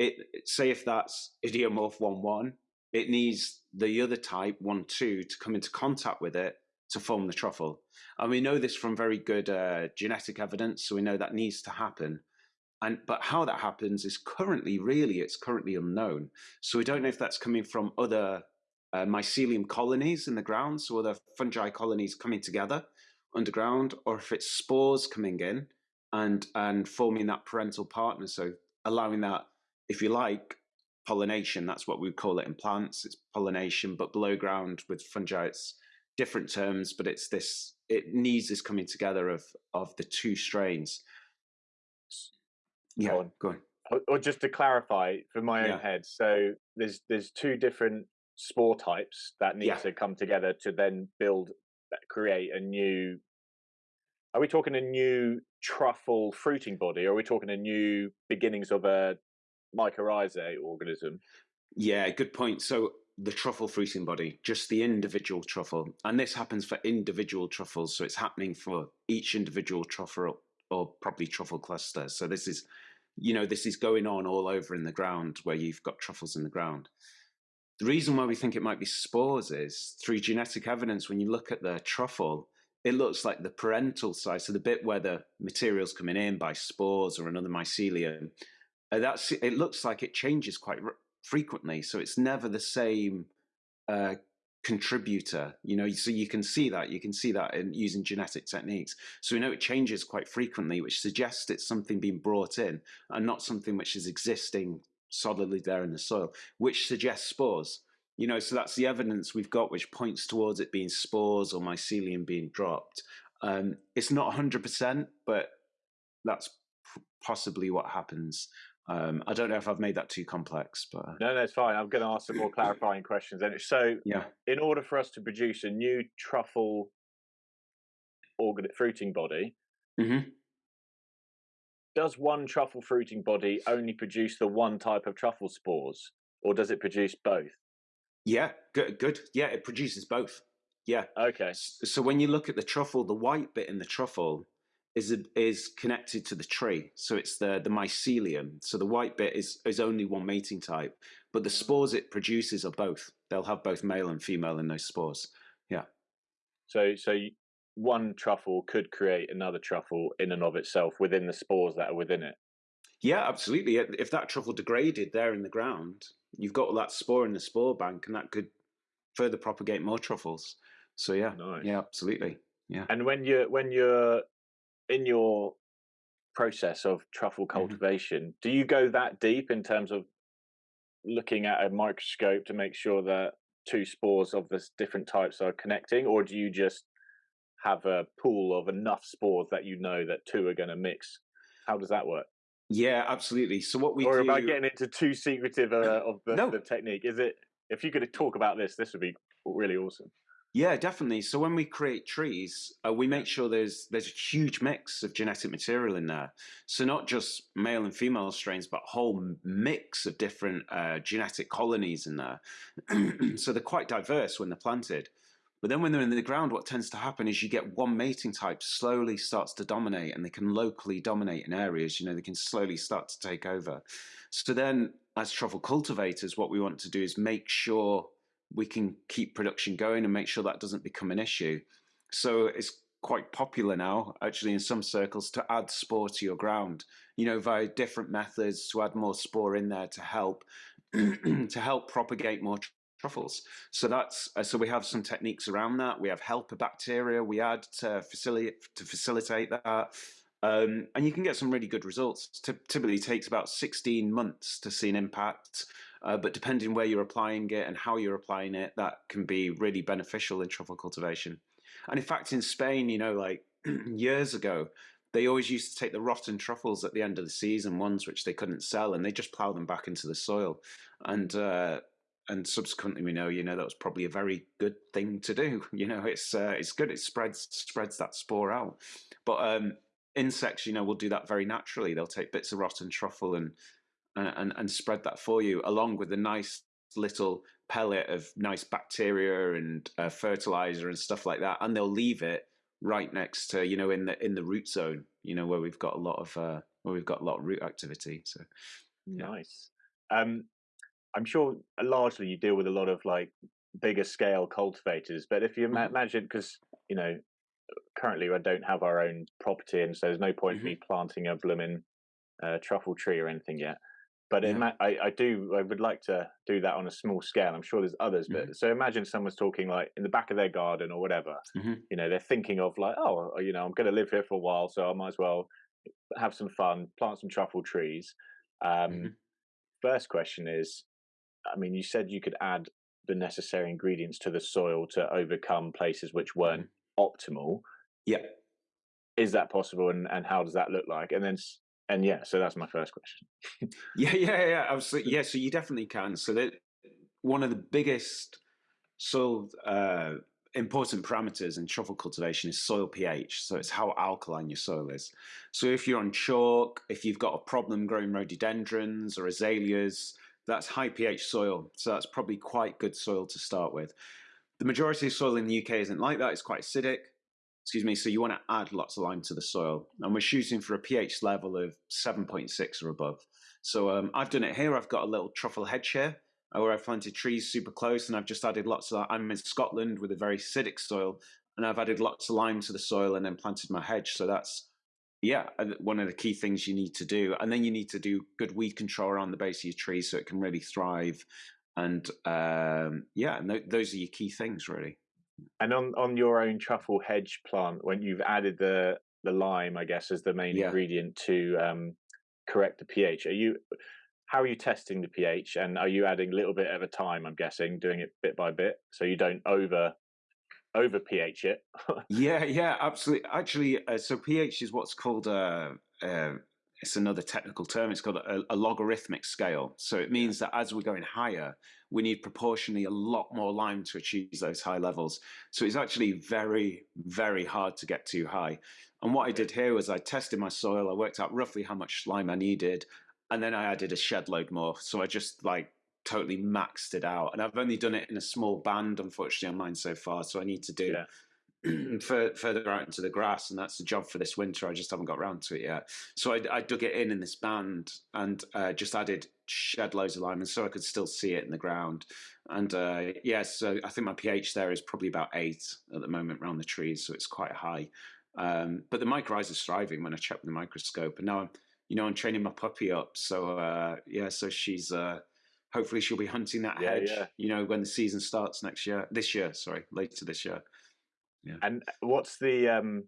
it say if that's idiomorph 1 1, it needs the other type 1 2 to come into contact with it to form the truffle. And we know this from very good uh, genetic evidence, so we know that needs to happen. And but how that happens is currently really it's currently unknown. So we don't know if that's coming from other uh, mycelium colonies in the ground, so other fungi colonies coming together underground, or if it's spores coming in and and forming that parental partner, so allowing that, if you like, pollination. That's what we call it in plants. It's pollination, but below ground with fungi, it's different terms, but it's this. It needs this coming together of of the two strains. Yeah, go on. Go on. Or, just to clarify for my yeah. own head, so there's there's two different spore types that need yeah. to come together to then build uh, create a new are we talking a new truffle fruiting body or are we talking a new beginnings of a mycorrhizae organism yeah good point so the truffle fruiting body, just the individual truffle. And this happens for individual truffles. So it's happening for each individual truffle or probably truffle cluster. So this is, you know, this is going on all over in the ground where you've got truffles in the ground. The reason why we think it might be spores is through genetic evidence, when you look at the truffle, it looks like the parental side, so the bit where the material's coming in by spores or another mycelium, uh, that's it looks like it changes quite frequently. So it's never the same uh, contributor, you know, so you can see that, you can see that in using genetic techniques. So we know it changes quite frequently, which suggests it's something being brought in and not something which is existing solidly there in the soil, which suggests spores. You know, so that's the evidence we've got, which points towards it being spores or mycelium being dropped. Um, it's not 100%, but that's possibly what happens. Um, I don't know if I've made that too complex, but uh no, no, it's fine. I'm going to ask some more clarifying questions. And so, yeah, in order for us to produce a new truffle organ fruiting body, mm-hmm. does one truffle fruiting body only produce the one type of truffle spores, or does it produce both? Yeah, good, good. Yeah, it produces both. Yeah. Okay. So when you look at the truffle, the white bit in the truffle is is connected to the tree. So it's the the mycelium. So the white bit is is only one mating type, but the mm. spores it produces are both. They'll have both male and female in those spores. Yeah. So so one truffle could create another truffle in and of itself within the spores that are within it. Yeah, absolutely. If that truffle degraded there in the ground, you've got all that spore in the spore bank, and that could further propagate more truffles. So yeah, nice. yeah, absolutely. Yeah. And when you're when you're in your process of truffle mm-hmm. cultivation, mm-hmm. do you go that deep in terms of looking at a microscope to make sure that two spores of the different types are connecting, or do you just have a pool of enough spores that you know that two are going to mix? How does that work? Yeah, absolutely. So what we or do... am I getting into too secretive uh, of the, no. the technique? Is it? If you could talk about this, this would be really awesome. Yeah, definitely. So when we create trees, uh, we make sure there's there's a huge mix of genetic material in there. So not just male and female strains, but a whole mix of different uh, genetic colonies in there. so they're quite diverse when they're planted. But then when they're in the ground, what tends to happen is you get one mating type slowly starts to dominate, and they can locally dominate in areas. You know, they can slowly start to take over. So then, as truffle cultivators, what we want to do is make sure we can keep production going and make sure that doesn't become an issue. So it's quite popular now, actually, in some circles, to add spore to your ground. You know, via different methods to add more spore in there to help to help propagate more truffles. So that's uh, so we have some techniques around that. We have helper bacteria we add to facilitate to facilitate that. Um, and you can get some really good results. typically takes about 16 months to see an impact. Uh, but depending where you're applying it and how you're applying it, that can be really beneficial in truffle cultivation. And in fact, in Spain, you know, like years ago, they always used to take the rotten truffles at the end of the season, ones which they couldn't sell, and they just plow them back into the soil. And uh, and subsequently, we know, you know, that was probably a very good thing to do. You know, it's uh, it's good. It spreads spreads that spore out. But um, insects, you know, will do that very naturally. They'll take bits of rotten truffle and and, and spread that for you, along with a nice little pellet of nice bacteria and uh, fertilizer and stuff like that, and they'll leave it right next to you know in the in the root zone, you know where we've got a lot of uh, where we've got a lot of root activity. So yeah. nice. Um, I'm sure largely you deal with a lot of like bigger scale cultivators, but if you mm-hmm. imagine because you know currently I don't have our own property, and so there's no point mm-hmm. me planting a blooming uh, truffle tree or anything yet. But yeah. I, I do, I would like to do that on a small scale. I'm sure there's others, but mm-hmm. so imagine someone's talking like in the back of their garden or whatever. Mm-hmm. You know, they're thinking of like, oh, you know, I'm going to live here for a while, so I might as well have some fun, plant some truffle trees. Um, mm-hmm. First question is, I mean, you said you could add the necessary ingredients to the soil to overcome places which weren't mm-hmm. optimal. Yeah. Is that possible, and and how does that look like? And then and yeah, so that's my first question. yeah, yeah, yeah, absolutely. Yeah, so you definitely can. So that one of the biggest soil uh, important parameters in truffle cultivation is soil pH. So it's how alkaline your soil is. So if you're on chalk, if you've got a problem growing rhododendrons or azaleas, that's high pH soil. So that's probably quite good soil to start with. The majority of soil in the UK isn't like that. It's quite acidic excuse me, so you want to add lots of lime to the soil. And we're shooting for a pH level of 7.6 or above. So um, I've done it here. I've got a little truffle hedge here uh, where I've planted trees super close and I've just added lots of, I'm in Scotland with a very acidic soil and I've added lots of lime to the soil and then planted my hedge. So that's, yeah, uh, one of the key things you need to do. And then you need to do good weed control around the base of your tree so it can really thrive. And um, yeah, and th- those are your key things really. And on on your own truffle hedge plant, when you've added the the lime, I guess, as the main yeah. ingredient to um, correct the pH, are you? How are you testing the pH, and are you adding a little bit at a time? I'm guessing, doing it bit by bit, so you don't over over pH it. yeah, yeah, absolutely. Actually, uh, so pH is what's called a, uh, it's another technical term. It's called a, a, logarithmic scale. So it means that as we're going higher, we need proportionally a lot more lime to achieve those high levels. So it's actually very, very hard to get too high. And what I did here was I tested my soil. I worked out roughly how much lime I needed, and then I added a shed load more. So I just like totally maxed it out. And I've only done it in a small band, unfortunately, on mine so far. So I need to do yeah. further out into the grass, and that's the job for this winter. I just haven't got around to it yet. So I, I dug it in in this band and uh, just added shed loads of lime, and so I could still see it in the ground. And uh, yes, yeah, so I think my pH there is probably about eight at the moment around the trees, so it's quite high. Um, but the mycorrhiza is thriving when I check with the microscope, and now I'm, you know, I'm training my puppy up. So uh, yeah, so she's uh, hopefully she'll be hunting that yeah, hedge. Yeah. You know, when the season starts next year, this year, sorry, later this year. Yeah. And uh, what's the um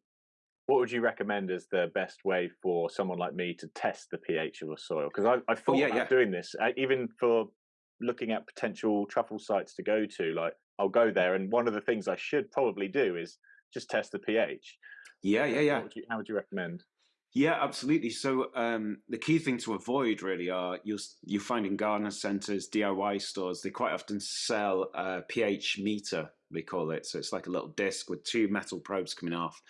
what would you recommend as the best way for someone like me to test the pH of a soil? Because I, I thought oh, yeah, about yeah. doing this, uh, even for looking at potential truffle sites to go to. Like, I'll go there, and one of the things I should probably do is just test the pH. Yeah, yeah, yeah. Would you, how would you recommend? Yeah, absolutely. So um, the key thing to avoid really are you you find in gardener centres, DIY stores, they quite often sell a pH meter. They call it. So it's like a little disc with two metal probes coming off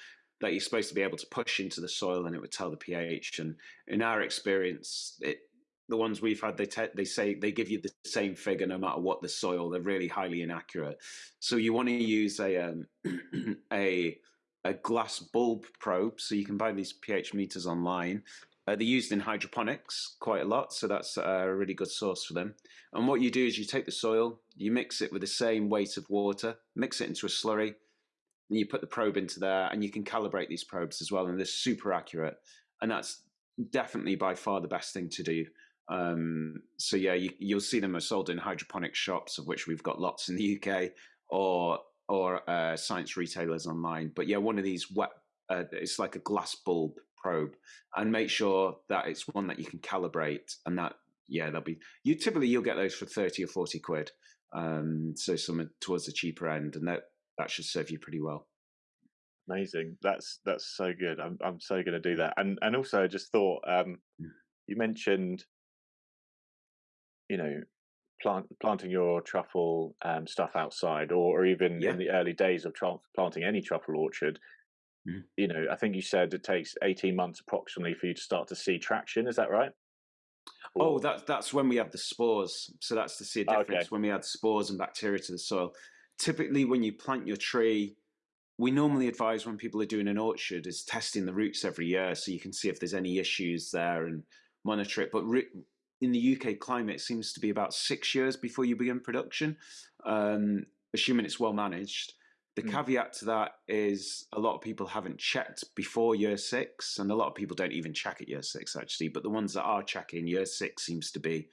that you're supposed to be able to push into the soil, and it would tell the pH. And in our experience, it, the ones we've had, they they say they give you the same figure no matter what the soil. They're really highly inaccurate. So you want to use a um, a a glass bulb probe. So you can buy these pH meters online. Uh, they're used in hydroponics quite a lot, so that's a really good source for them. And what you do is you take the soil, you mix it with the same weight of water, mix it into a slurry, and you put the probe into there, and you can calibrate these probes as well, and they're super accurate. And that's definitely by far the best thing to do. Um, so yeah, you, will see them are sold in hydroponic shops, of which we've got lots in the UK, or or uh, science retailers online. But yeah, one of these wet, uh, it's like a glass bulb probe, and make sure that it's one that you can calibrate, and that yeah, they'll be you typically you'll get those for thirty or forty quid. Um, so some towards the cheaper end, and that that should serve you pretty well. Amazing. That's that's so good. I'm I'm so going to do that. And and also I just thought um, mm. you mentioned you know plant, planting your truffle um, stuff outside, or, or even yeah. in the early days of planting any truffle orchard, mm. you know, I think you said it takes eighteen months approximately for you to start to see traction. Is that right? Or... Oh, that's that's when we have the spores. So that's to see a difference okay. when we add spores and bacteria to the soil. Typically, when you plant your tree, we normally advise when people are doing an orchard is testing the roots every year, so you can see if there's any issues there and monitor it. But in the UK climate, it seems to be about six years before you begin production, um, assuming it's well managed. The mm. caveat to that is a lot of people haven't checked before year six, and a lot of people don't even check at year six actually. But the ones that are checking, year six seems to be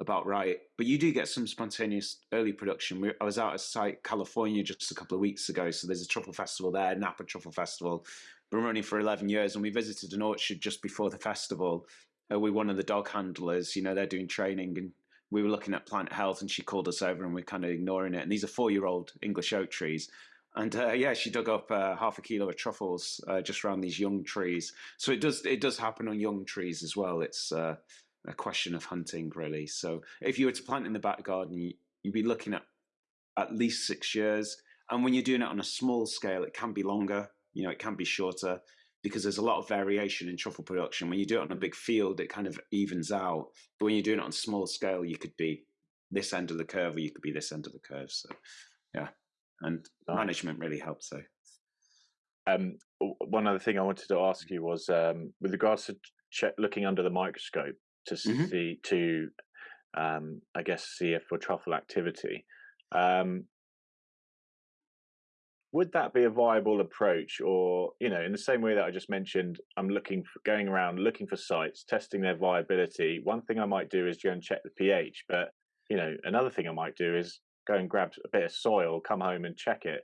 about right. But you do get some spontaneous early production. I was out at site California just a couple of weeks ago, so there's a truffle festival there, Napa Truffle Festival. Been running for 11 years, and we visited an orchard just before the festival, uh, with one of the dog handlers. You know, they're doing training, and we were looking at plant health, and she called us over, and we're kind of ignoring it. And these are four-year-old English oak trees. And uh, yeah, she dug up uh, half a kilo of truffles uh, just around these young trees. So it does it does happen on young trees as well. It's uh, a question of hunting, really. So if you were to plant in the back garden, you, you'd be looking at at least six years. And when you're doing it on a small scale, it can be longer. You know, it can be shorter because there's a lot of variation in truffle production. When you do it on a big field, it kind of evens out. But when you're doing it on a small scale, you could be this end of the curve or you could be this end of the curve. So, yeah. And management really helps, So, Um, one other thing I wanted to ask you was um, with regards to check, looking under the microscope to mm-hmm. see to, um, I guess, see if for truffle activity. Um, would that be a viable approach or you know in the same way that i just mentioned i'm looking for going around looking for sites testing their viability one thing i might do is go and check the ph but you know another thing i might do is go and grab a bit of soil come home and check it.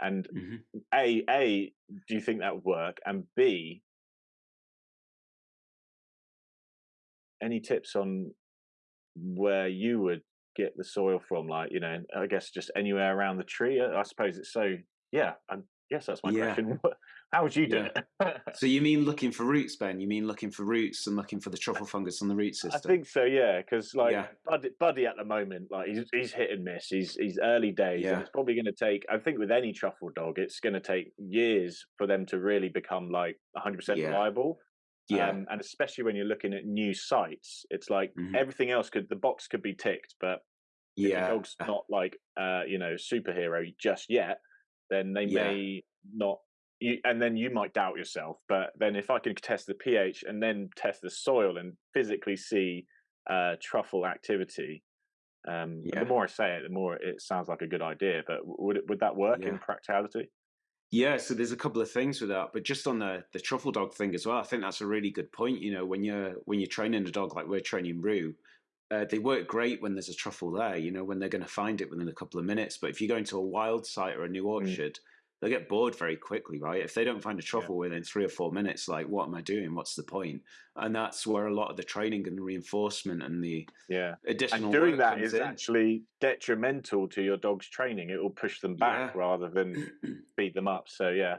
And mm-hmm. a a do you think that would work? And b any tips on where you would get the soil from? Like you know i guess just anywhere around the tree? I suppose it's so yeah, and yes, that's my yeah. question. How would you do yeah. it? so you mean looking for roots, Ben? You mean looking for roots and looking for the truffle fungus on the root system? I think so, yeah. Because like yeah. Buddy, Buddy, at the moment, like he's he's hit and miss. He's he's early days, and it's probably going to take. I think with any truffle dog, it's going to take years for them to really become like 100 percent viable. Yeah, um, and especially when you're looking at new sites, it's like mm-hmm. everything else could the box could be ticked, but yeah, the dog's not like uh, you know superhero just yet then they yeah. may not you, and then you might doubt yourself. But then if I can test the pH and then test the soil and physically see uh, truffle activity, um, yeah. the more I say it, the more it sounds like a good idea. But would it, would that work yeah. in practicality? Yeah, so there's a couple of things with that, but just on the the truffle dog thing as well, I think that's a really good point. You know, when you're when you're training a dog like we're training Rue, uh, they work great when there's a truffle there, you know, when they're going to find it within a couple of minutes. But if you go into a wild site or a new mm. orchard, mm. they get bored very quickly, right? If they don't find a truffle yeah. within three or four minutes, like, what am I doing? What's the point? And that's where a lot of the training and the reinforcement and the yeah additional and doing that is in. actually detrimental to your dog's training. It will push them back yeah. rather than beat them up. So yeah,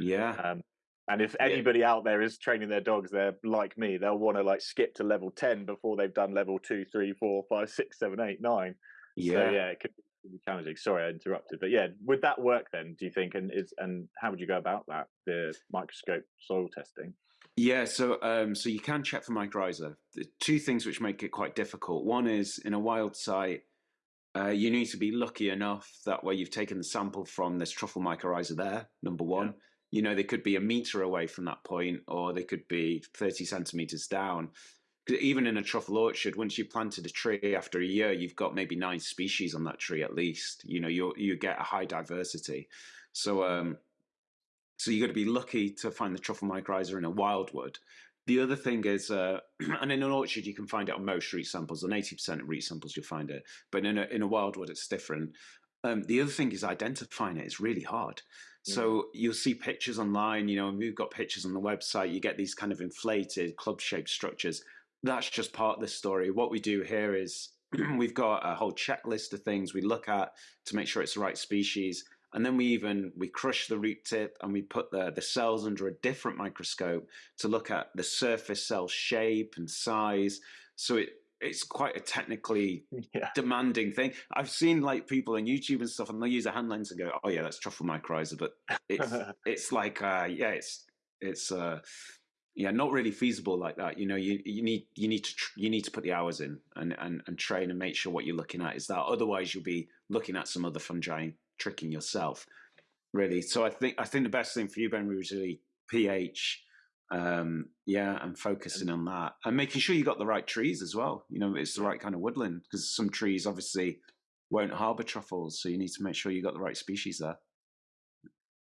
yeah. Um, and if anybody yeah. out there is training their dogs, they're like me. They'll want to like skip to level ten before they've done level two, three, four, five, six, seven, eight, nine. Yeah, so, yeah. It could be challenging. Sorry, I interrupted, but yeah, would that work then? Do you think? And is and how would you go about that? The microscope soil testing. Yeah, so um, so you can check for mycorrhiza. The two things which make it quite difficult. One is in a wild site, uh, you need to be lucky enough that where you've taken the sample from, there's truffle mycorrhiza there. Number one. Yeah you know, they could be a meter away from that point, or they could be 30 centimeters down. Even in a truffle orchard, once you planted a tree after a year, you've got maybe nine species on that tree at least. You know, you you get a high diversity. So, um, so you got to be lucky to find the truffle mycorrhiza in a wildwood. The other thing is, uh, and in an orchard you can find it on most root samples. On eighty percent of root samples you'll find it, but in a in a wildwood it's different. Um, the other thing is identifying it is really hard. So you'll see pictures online, you know, we've got pictures on the website, you get these kind of inflated club shaped structures. That's just part of the story. What we do here is we've got a whole checklist of things we look at to make sure it's the right species. And then we even we crush the root tip and we put the, the cells under a different microscope to look at the surface cell shape and size. So it it's quite a technically yeah. demanding thing. I've seen like people on YouTube and stuff, and they use a hand lens and go, "Oh yeah, that's truffle mycorrhiza," but it's it's like uh, yeah, it's it's uh, yeah, not really feasible like that. You know, you you need you need to tr- you need to put the hours in and, and and train and make sure what you're looking at is that. Otherwise, you'll be looking at some other fungi tricking yourself. Really, so I think I think the best thing for you, Ben, was really pH um, yeah, and focusing on that and making sure you got the right trees as well. You know, it's the right kind of woodland because some trees obviously won't harbor truffles, so you need to make sure you got the right species there.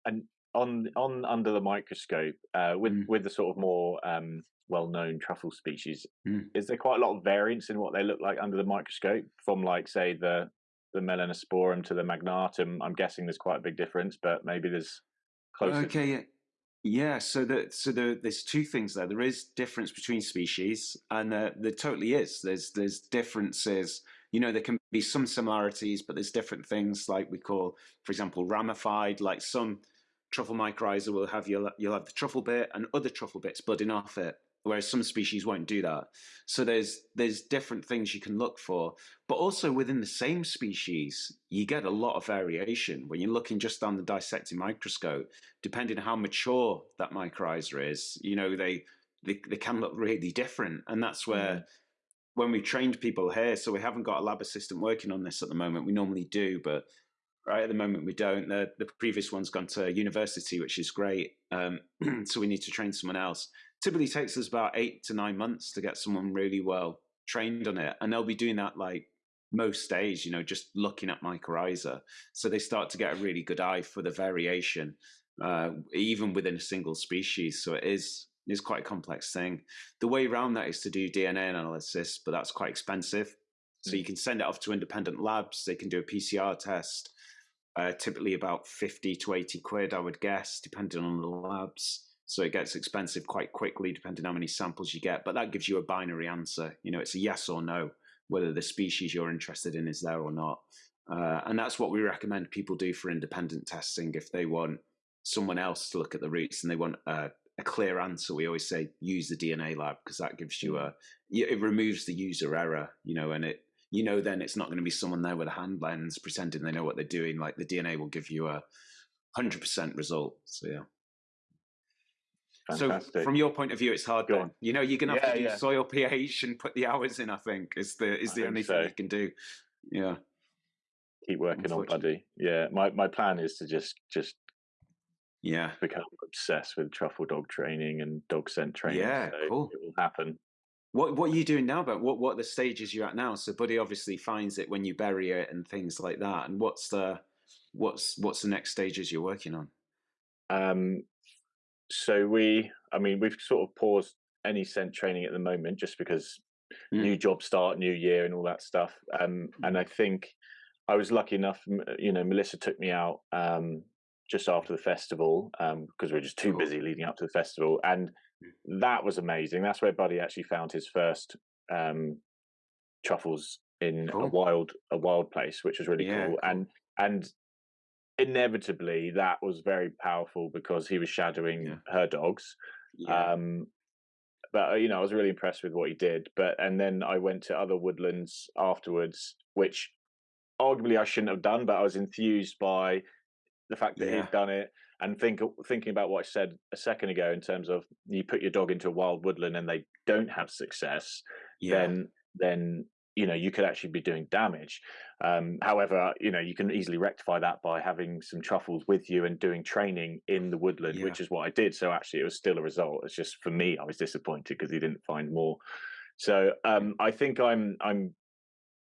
And on on under the microscope, uh, with mm. with the sort of more um, well-known truffle species, mm. is there quite a lot of variance in what they look like under the microscope from, like, say, the the melanosporum to the magnatum? I'm guessing there's quite a big difference, but maybe there's closer. Okay, yeah. Yeah, so the, so the, there's two things there. There is difference between species, and there totally is. There's there's differences. You know, there can be some similarities, but there's different things like we call, for example, ramified. Like some truffle mycorrhiza will have you'll you'll have the truffle bit and other truffle bits budding off it whereas some species won't do that. So there's there's different things you can look for, but also within the same species, you get a lot of variation when you're looking just on the dissecting microscope. Depending on how mature that mycorrhiza is, you know they they, they can look really different, and that's where. Mm. When we trained people here, so we haven't got a lab assistant working on this at the moment. We normally do, but right at the moment we don't. The, the previous one's gone to university, which is great. Um, so we need to train someone else typically takes us about eight to nine months to get someone really well trained on it. And they'll be doing that like most days, you know, just looking at mycorrhiza. So they start to get a really good eye for the variation, uh, even within a single species. So it is is quite a complex thing. The way around that is to do DNA analysis, but that's quite expensive. So you mm. can send it off to independent labs. They can do a PCR test, uh, typically about 50 to 80 quid, I would guess, depending on the labs. So it gets expensive quite quickly, depending on how many samples you get. But that gives you a binary answer. You know, it's a yes or no, whether the species you're interested in is there or not. Uh, and that's what we recommend people do for independent testing if they want someone else to look at the roots and they want a, a clear answer. We always say use the DNA lab because that gives you a it removes the user error, you know, and it you know then it's not going to be someone there with a hand lens pretending they know what they're doing. Like the DNA will give you a hundred percent result. So yeah. Fantastic. So from your point of view, it's hard. Go on. You know, you're gonna have yeah, to do yeah. soil pH and put the hours in. I think is the is the only so. thing you can do. Yeah. Keep working on buddy. Yeah, my my plan is to just just yeah become obsessed with truffle dog training and dog scent training. Yeah, so cool. It will happen. What what are you doing now? But what what the stages you're at now? So Buddy obviously finds it when you bury it and things like that. And what's the what's what's the next stages you're working on? Um, so we, I mean, we've sort of paused any scent training at the moment just because mm. new job start, new year, and all that stuff. Um, and I think I was lucky enough, you know, Melissa took me out um, just after the festival because um, we were just too cool. busy leading up to the festival, and mm. that was amazing. That's where Buddy actually found his first um, truffles in cool. a wild a wild place, which was really yeah, cool. cool. And and inevitably that was very powerful because he was shadowing yeah. her dogs. Yeah. Um, but uh, you know, I was really impressed with what he did. But and then I went to other woodlands afterwards, which arguably I shouldn't have done, but I was enthused by the fact that yeah. he'd done it. And think thinking about what I said a second ago in terms of you put your dog into a wild woodland and they don't have success, then then you know you could actually be doing damage um, however you know you can easily rectify that by having some truffles with you and doing training in the woodland yeah. which is what i did so actually it was still a result it's just for me i was disappointed because he didn't find more so um, i think i'm i'm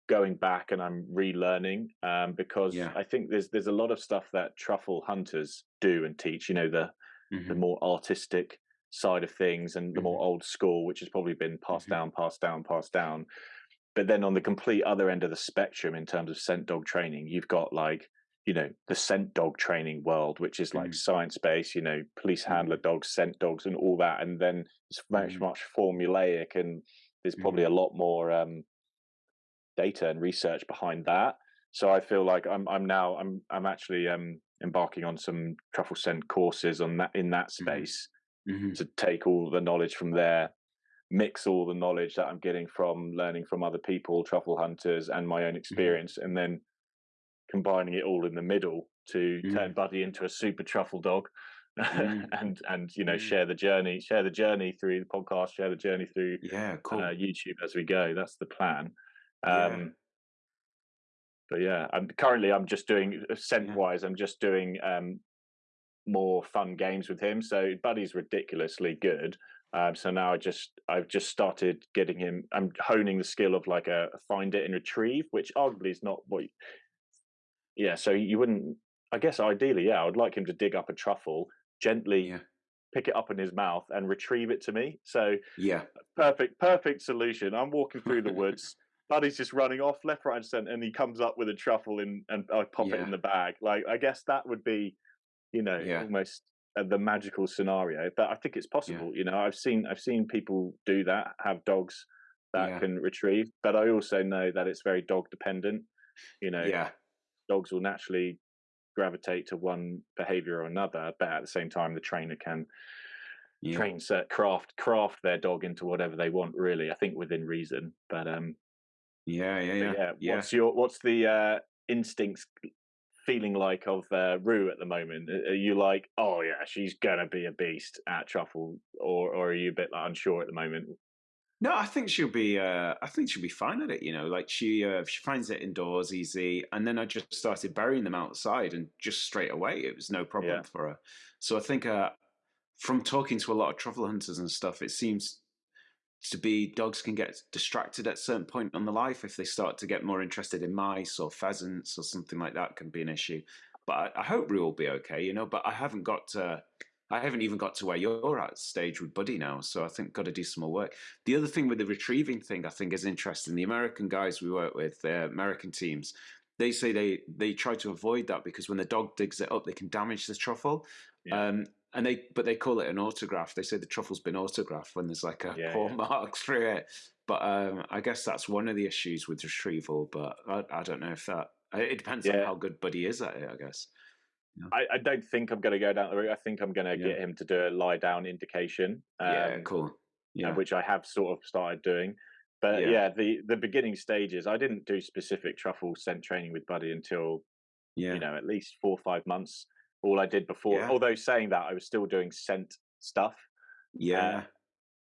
going back and i'm relearning um, because yeah. i think there's there's a lot of stuff that truffle hunters do and teach you know the mm-hmm. the more artistic side of things and the mm-hmm. more old school which has probably been passed mm-hmm. down passed down passed down but then on the complete other end of the spectrum, in terms of scent dog training, you've got like, you know, the scent dog training world, which is like mm. science based, you know, police handler mm. dogs, scent dogs, and all that. And then it's much, mm. much formulaic, and there's probably a mm. lot more um, data and research behind that. So I feel like I'm I'm now I'm I'm actually um, embarking on some truffle scent courses on that in that mm-hmm. space mm-hmm. to take all the knowledge from there mix all the knowledge that I'm getting from learning from other people, truffle hunters, and my own mm-hmm. experience, mm. and then combining it all in the middle to mm. turn Buddy into a super truffle dog. Mm. and and you know mm. share the journey share the journey through the podcast share the journey through yeah cool. uh, youtube as we go that's the plan um yeah. but yeah i'm currently i'm just doing uh, scent wise i'm just doing um more fun games with him so buddy's ridiculously good um, so now I just I've just started getting him. I'm honing the skill of like a, find it and retrieve, which arguably is not what. You, yeah, so you wouldn't. I guess ideally, yeah, I would like him to dig up a truffle gently, yeah. pick it up in his mouth, and retrieve it to me. So yeah, perfect, perfect solution. I'm walking through the woods. Buddy's just running off left, right, and center, and he comes up with a truffle in, and I pop yeah. it in the bag. Like I guess that would be, you know, yeah. almost the magical scenario but i think it's possible yeah. you know i've seen i've seen people do that have dogs that yeah. can retrieve but i also know that it's very dog dependent you know yeah dogs will naturally gravitate to one behavior or another but at the same time the trainer can yeah. train set craft craft their dog into whatever they want really i think within reason but um yeah yeah yeah, yeah. what's your what's the uh instincts feeling like of uh, Rue at the moment? Are you like, oh yeah, she's gonna be a beast at Truffle, or or are you a bit like, unsure at the moment? No, I think she'll be. Uh, I think she'll be fine at it. You know, like she uh, she finds it indoors easy, and then I just started burying them outside, and just straight away it was no problem yeah. for her. So I think uh, from talking to a lot of truffle hunters and stuff, it seems to be dogs can get distracted at a certain point on the life if they start to get more interested in mice or pheasants or something like that can be an issue. But I, I hope we will be okay, you know. But I haven't got to, I haven't even got to where you're at stage with Buddy now, so I think got to do some more work. The other thing with the retrieving thing, I think, is interesting. The American guys we work with, the American teams, they say they they try to avoid that because when the dog digs it up, they can damage the truffle. Yeah. Um, and they but they call it an autograph. They say the truffle's been autographed when there's like a yeah, paw yeah. mark through it. But um, I guess that's one of the issues with retrieval. But I, I don't know if that it depends yeah. on how good Buddy is at it. I guess. I, I, don't think I'm going to go down the route. I think I'm going to get him to do a lie down indication. Um, yeah, cool. Yeah, which I have sort of started doing. But yeah. yeah, the the beginning stages, I didn't do specific truffle scent training with Buddy until yeah. you know at least four or five months all I did before. Yeah. Although saying that, I was still doing scent stuff. Yeah. Uh,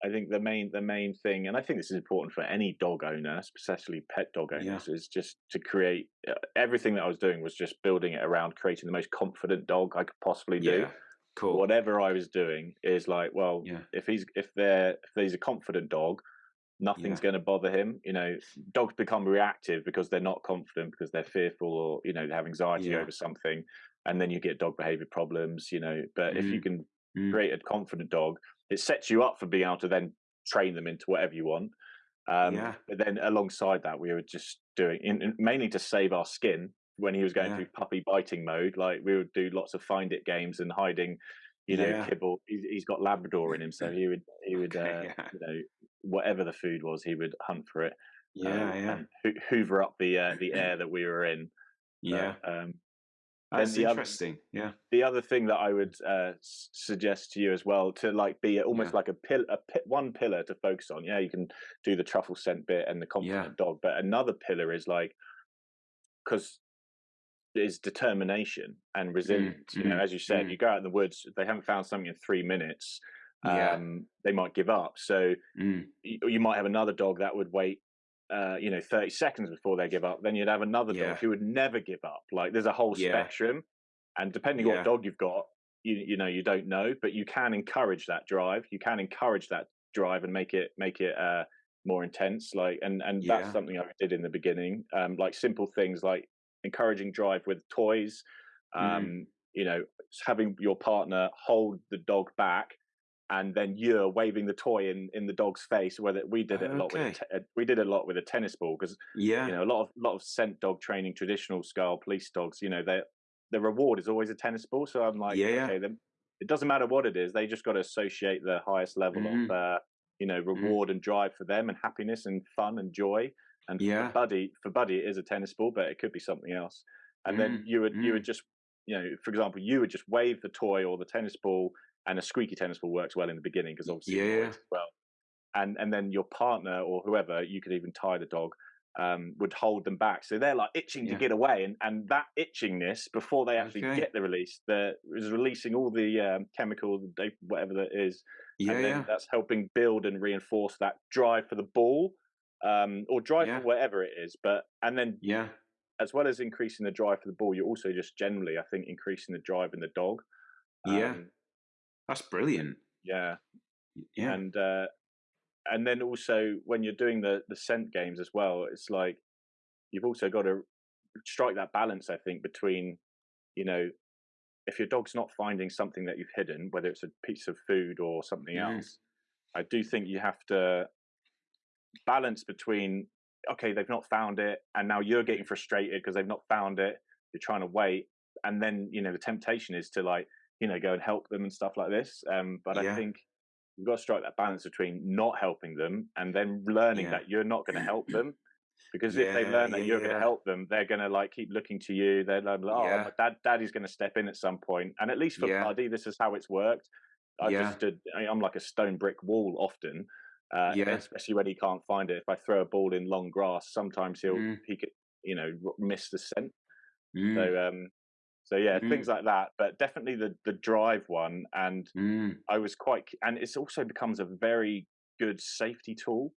I think the main the main thing, and I think this is important for any dog owner, especially pet dog owners, yeah. is just to create uh, everything that I was doing was just building it around creating the most confident dog I could possibly do. Yeah. Cool. Whatever I was doing is like, well, yeah. if he's if they're if he's a confident dog, nothing's going to bother him. You know, dogs become reactive because they're not confident because they're fearful or you know they have anxiety over something and then you get dog behavior problems, you know. But mm. if you mm, can mm. create a confident dog, it sets you up for being able to then train them into whatever you want. Um, yeah. But then alongside that, we were just doing in, in, mainly to save our skin when he was going yeah. through puppy biting mode, like we would do lots of find it games and hiding, you know, yeah. kibble. He's, he's got Labrador in him, so he would he would okay, uh, you know whatever the food was, he would hunt for it. Yeah, um, yeah. And hoover up the uh, the air that we were in. Yeah. um, that's interesting. Other, yeah. The other thing that I would uh, suggest to you as well to like be almost yeah. like a pill, a pi- one pillar to focus on. Yeah, you can do the truffle scent bit and the confident yeah. dog, but another pillar is like because is determination and mm, resilience. Mm, you know, mm, as you said, mm. you go out in the woods, they haven't found something in three minutes. Yeah. Um, they might give up. So mm. you, you might have another dog that would wait uh, you know, 30 seconds before they give up. Then you'd have another dog yeah. who would never give up. Like there's a whole yeah. spectrum. And depending yeah. what dog you've got, you you know, you don't know, but you can encourage that drive. You can encourage that drive and make it make it uh, more intense. Like and and that's something I did in the beginning. Um, like simple things like encouraging drive with toys. Mm. Um, mm. you know, having your partner hold the dog back and then you're waving the toy in in the dog's face. Whether we did it a lot with a te- we did a lot with a tennis ball because yeah, you know a lot of lot of scent dog training, traditional scale police dogs. You know, they the reward is always a tennis ball. So I'm like, yeah, okay, then it doesn't matter what it is. They just got to associate the highest level mm. of uh, you know mm-hmm. reward mm. and drive for them and happiness and fun and joy. And yeah. for Buddy, for Buddy, it is a tennis ball, but it could be something else. And mm. then you would you would mm. just you know, for example, you would just wave the toy or the tennis ball and a squeaky tennis ball works well in the beginning because obviously yeah. well. And and then your partner or whoever you could even tie the dog um, would hold them back, so they're like itching yeah. to get away, and and that itchingness before they actually okay. get the release, the is releasing all the um, chemical, whatever that is, yeah, and then yeah. that's helping build and reinforce that drive for the ball, um, or drive for whatever it is. But and then yeah, as well as increasing the drive for the ball, you're also just generally, I think, increasing the drive in the dog. Yeah, um, that's brilliant. Yeah, yeah, and uh, and then also when you're doing the the scent games as well, it's like you've also got to strike that balance. I think between you know if your dog's not finding something that you've hidden, whether it's a piece of food or something mm. else, I do think you have to balance between okay, they've not found it, and now you're getting frustrated because they've not found it. You're trying to wait, and then you know the temptation is to like you know go and help them and stuff like this. Um, but yeah. I think you've got to strike that balance between not helping them and then learning yeah. that you're not going to help them. Because if they learn that you're going to help them, they're going to like keep looking to you. They're like, oh, dad, daddy's going to step in at some point. And at least for Buddy, this is how it's worked. I just stood. I'm like a stone brick wall often. Uh, yeah. especially when he can't find it. If I throw a ball in long grass, sometimes he'll mm. he could you know miss the scent. Mm. So um, so yeah, mm. things like that. But definitely the the drive one, and mm. I was quite, and it's also becomes a very good safety tool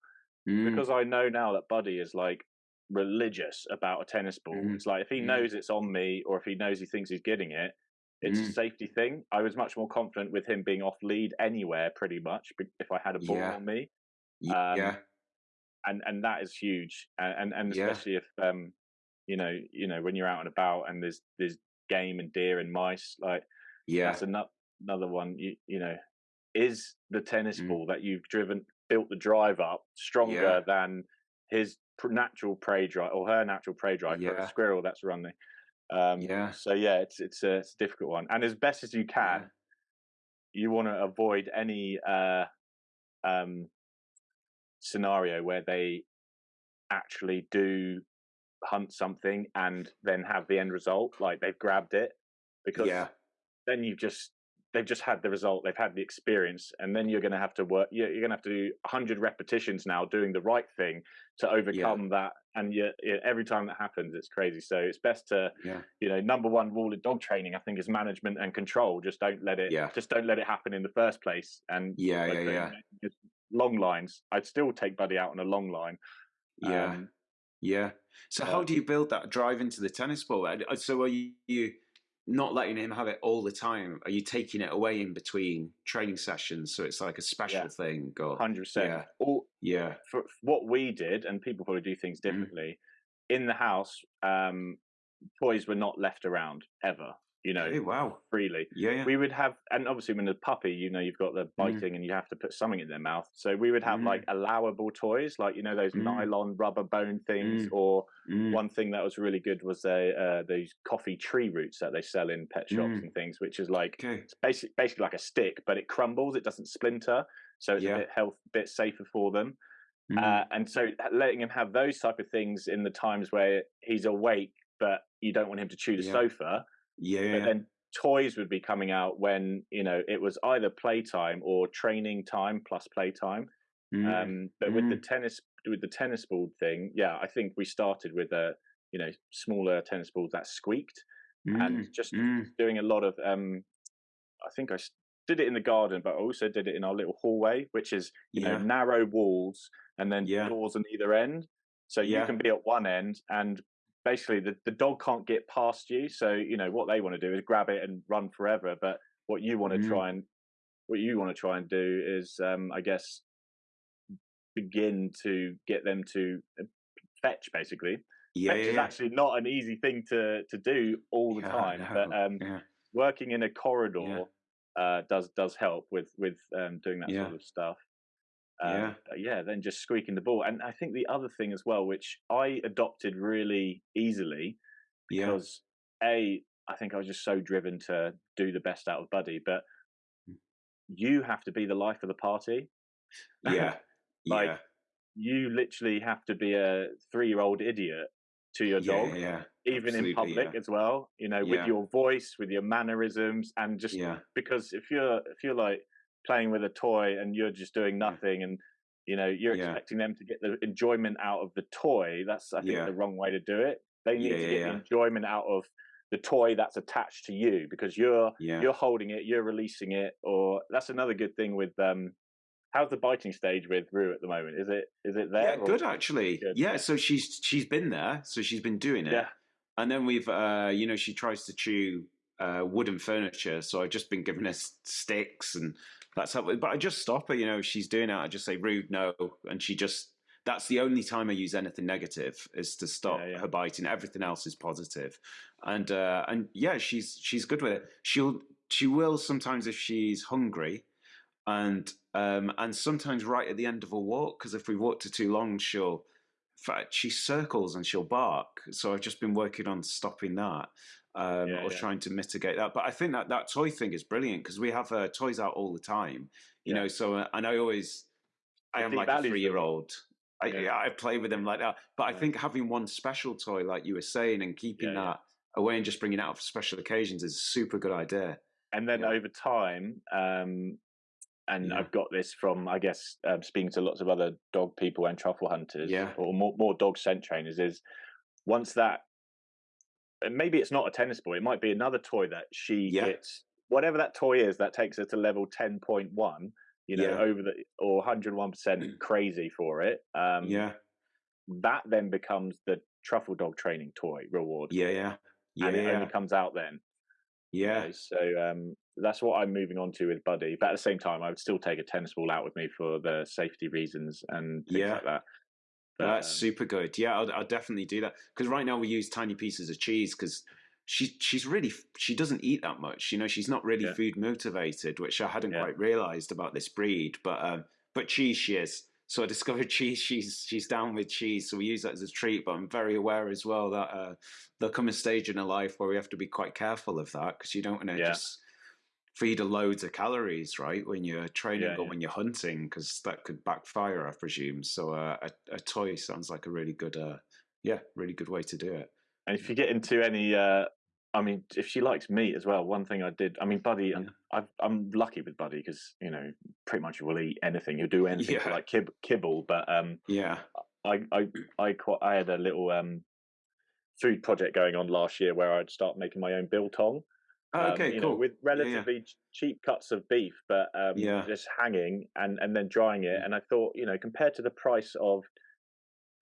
mm. because I know now that Buddy is like religious about a tennis ball. Mm. It's like if he knows it's on me, or if he knows he thinks he's getting it, it's mm. a safety thing. I was much more confident with him being off lead anywhere, pretty much, if I had a ball yeah. on me. Um, yeah, and and that is huge, and and especially yeah. if um, you know, you know, when you're out and about and there's there's game and deer and mice, like yeah, that's another another one. You you know, is the tennis mm. ball that you've driven built the drive up stronger yeah. than his natural prey drive or her natural prey drive yeah. for a squirrel that's running. Um, yeah. So yeah, it's it's a, it's a difficult one, and as best as you can, yeah. you want to avoid any uh, um, scenario where they actually do hunt something and then have the end result like they've grabbed it because yeah. then you've just they've just had the result they've had the experience and then you're going to have to work you're, you're going to have to do 100 repetitions now doing the right thing to overcome yeah. that and you, every time that happens it's crazy so it's best to yeah. you know number one rule of dog training i think is management and control just don't let it yeah. just don't let it happen in the first place and yeah yeah yeah long lines i'd still take buddy out on a long line yeah um, yeah so uh, how do you build that drive into the tennis ball so are you, not letting him have it all the time? Are you taking it away in between training sessions so it's like a special yeah. thing? Hundred percent. Yeah. All, yeah. For, for, what we did, and people probably do things mm-hmm. differently. Mm. In the house, um, toys were not left around ever. You know, hey, wow, freely. Yeah, yeah. We would have, and obviously when the puppy, you know, you've got the Mm. biting and you have to put something in their mouth. So we would have Mm. like allowable toys, like you know those Mm. nylon rubber bone things, Mm. or Mm, one thing that was really good was they uh, those coffee tree roots that they sell in pet shops Mm. and things, which is like okay. it's basic, basically like a stick, but it crumbles, it doesn't splinter, so it's Yeah. a bit health, bit safer for them. Mm, Uh, and so letting him have those type of things in the times where he's awake, but you don't want him to chew the Yeah. sofa. Yeah, But then toys would be coming out when you know it was either playtime or training time plus playtime. Mm, Um, but with the tennis with the tennis ball thing, yeah, I think we started with a you know smaller tennis balls that squeaked mm, and just mm, doing a lot of um i think I did it in the garden but i also did it in our little hallway which is you Yeah. know narrow walls and then Yeah. doors on either end so you Yeah. can be at one end and basically the, the dog can't get past you so you know what they want to do is grab it and run forever but what you want to Mm. try and what you want to try and do is um i guess begin to get them to uh, fetch basically yeah, fetch yeah, is yeah. actually not an easy thing to to do all the Yeah, time but um yeah. working in a corridor uh, does does help with with um, doing that sort of stuff. Um, Yeah. yeah, then just squeaking the ball, and I think the other thing as well, which I adopted really easily, yeah, because a I think I was just so driven to do the best out of Buddy, but Mm. you have to be the life of the party. yeah, Like, yeah, you literally have to be a three year old idiot to your yeah, dog, yeah, even in public yeah. as well. You know, Yeah. with your voice, with your mannerisms, and just yeah, because if you're if you're like playing with a toy and you're just doing nothing and you know you're Yeah. expecting them to get the enjoyment out of the toy that's i think Yeah. the wrong way to do it they need Yeah, to get enjoyment out of the toy that's attached to you because you're yeah. you're holding it you're releasing it or that's another good thing with um how's the biting stage with rue at the moment is it is it there Yeah, good actually. Good. Yeah, so she's she's been there, so she's been doing it. yeah And then we've, uh, you know, she tries to chew uh, wooden furniture. So I've just been giving her sticks and that's how, but I just stop her, you know, she's doing it. I just say, rude, no. And she just, that's the only time I use anything negative is to stop Yeah, yeah. her biting. Everything else is. And, uh, and yeah, she's, she's good with it. She'll, she will sometimes if she's hungry and, um, and sometimes right at the end of a walk, because if we walked for too long, she'll, in fact, she circles and she'll bark. So I've just been working on stopping that um, Yeah, or yeah. trying to mitigate that. But I think that that toy thing is brilliant because we have uh, toys out all the time, you Yeah. know. So uh, and I always, I am like a three-year-old. I, Yeah. yeah, I play with them like that. But I think having one special toy, like you were saying, and keeping that away and just bringing it out for special occasions is a super good idea. and then over time um and i've got this from i guess um, speaking to lots of other dog people and truffle hunters Yeah. or more, more dog scent trainers is once that and maybe it's not a tennis ball it might be another toy that she Yeah. gets whatever that toy is that takes her to level 10.1 you know Yeah. over the or 101% crazy for it um yeah, that then becomes the truffle dog training toy reward yeah, yeah, yeah, and it yeah, only comes out then you yeah. know, so um, that's what I'm moving on to with Buddy. But at the same time, I would still take a tennis ball out with me for the safety reasons and things Yeah. like that. That's um, super good. Yeah, I'll, I'll definitely do that because right now we use tiny pieces of cheese because she she's really she doesn't eat that much. You know, she's not really Yeah. food motivated, which I hadn't Yeah. quite realised about this breed. But um, but cheese she is. So I discovered cheese. She's she's down with cheese, so we use that as a treat. But I'm very aware as well that uh, there'll come a stage in her life where we have to be quite careful of that because you don't want to Yeah. just feed a loads of calories, right? When you're training Yeah, or yeah. when you're hunting, because that could backfire, I presume. So uh, a, a toy sounds like a really good, uh, yeah, really good way to do it. and if you get into any, uh, I mean, if she likes meat as well, one thing I did, I mean, Buddy, Yeah. and I've, I'm lucky with Buddy because you know pretty much will eat anything. He'll do anything for like kib- kibble. But um, Yeah, I I I quite, I had a little um food project going on last year where I'd start making my own biltong. Oh, um, okay, cool. know, with yeah. relatively cheap cuts of beef, but um, Yeah. just hanging and and then drying it. Mm. And I thought, you know, compared to the price of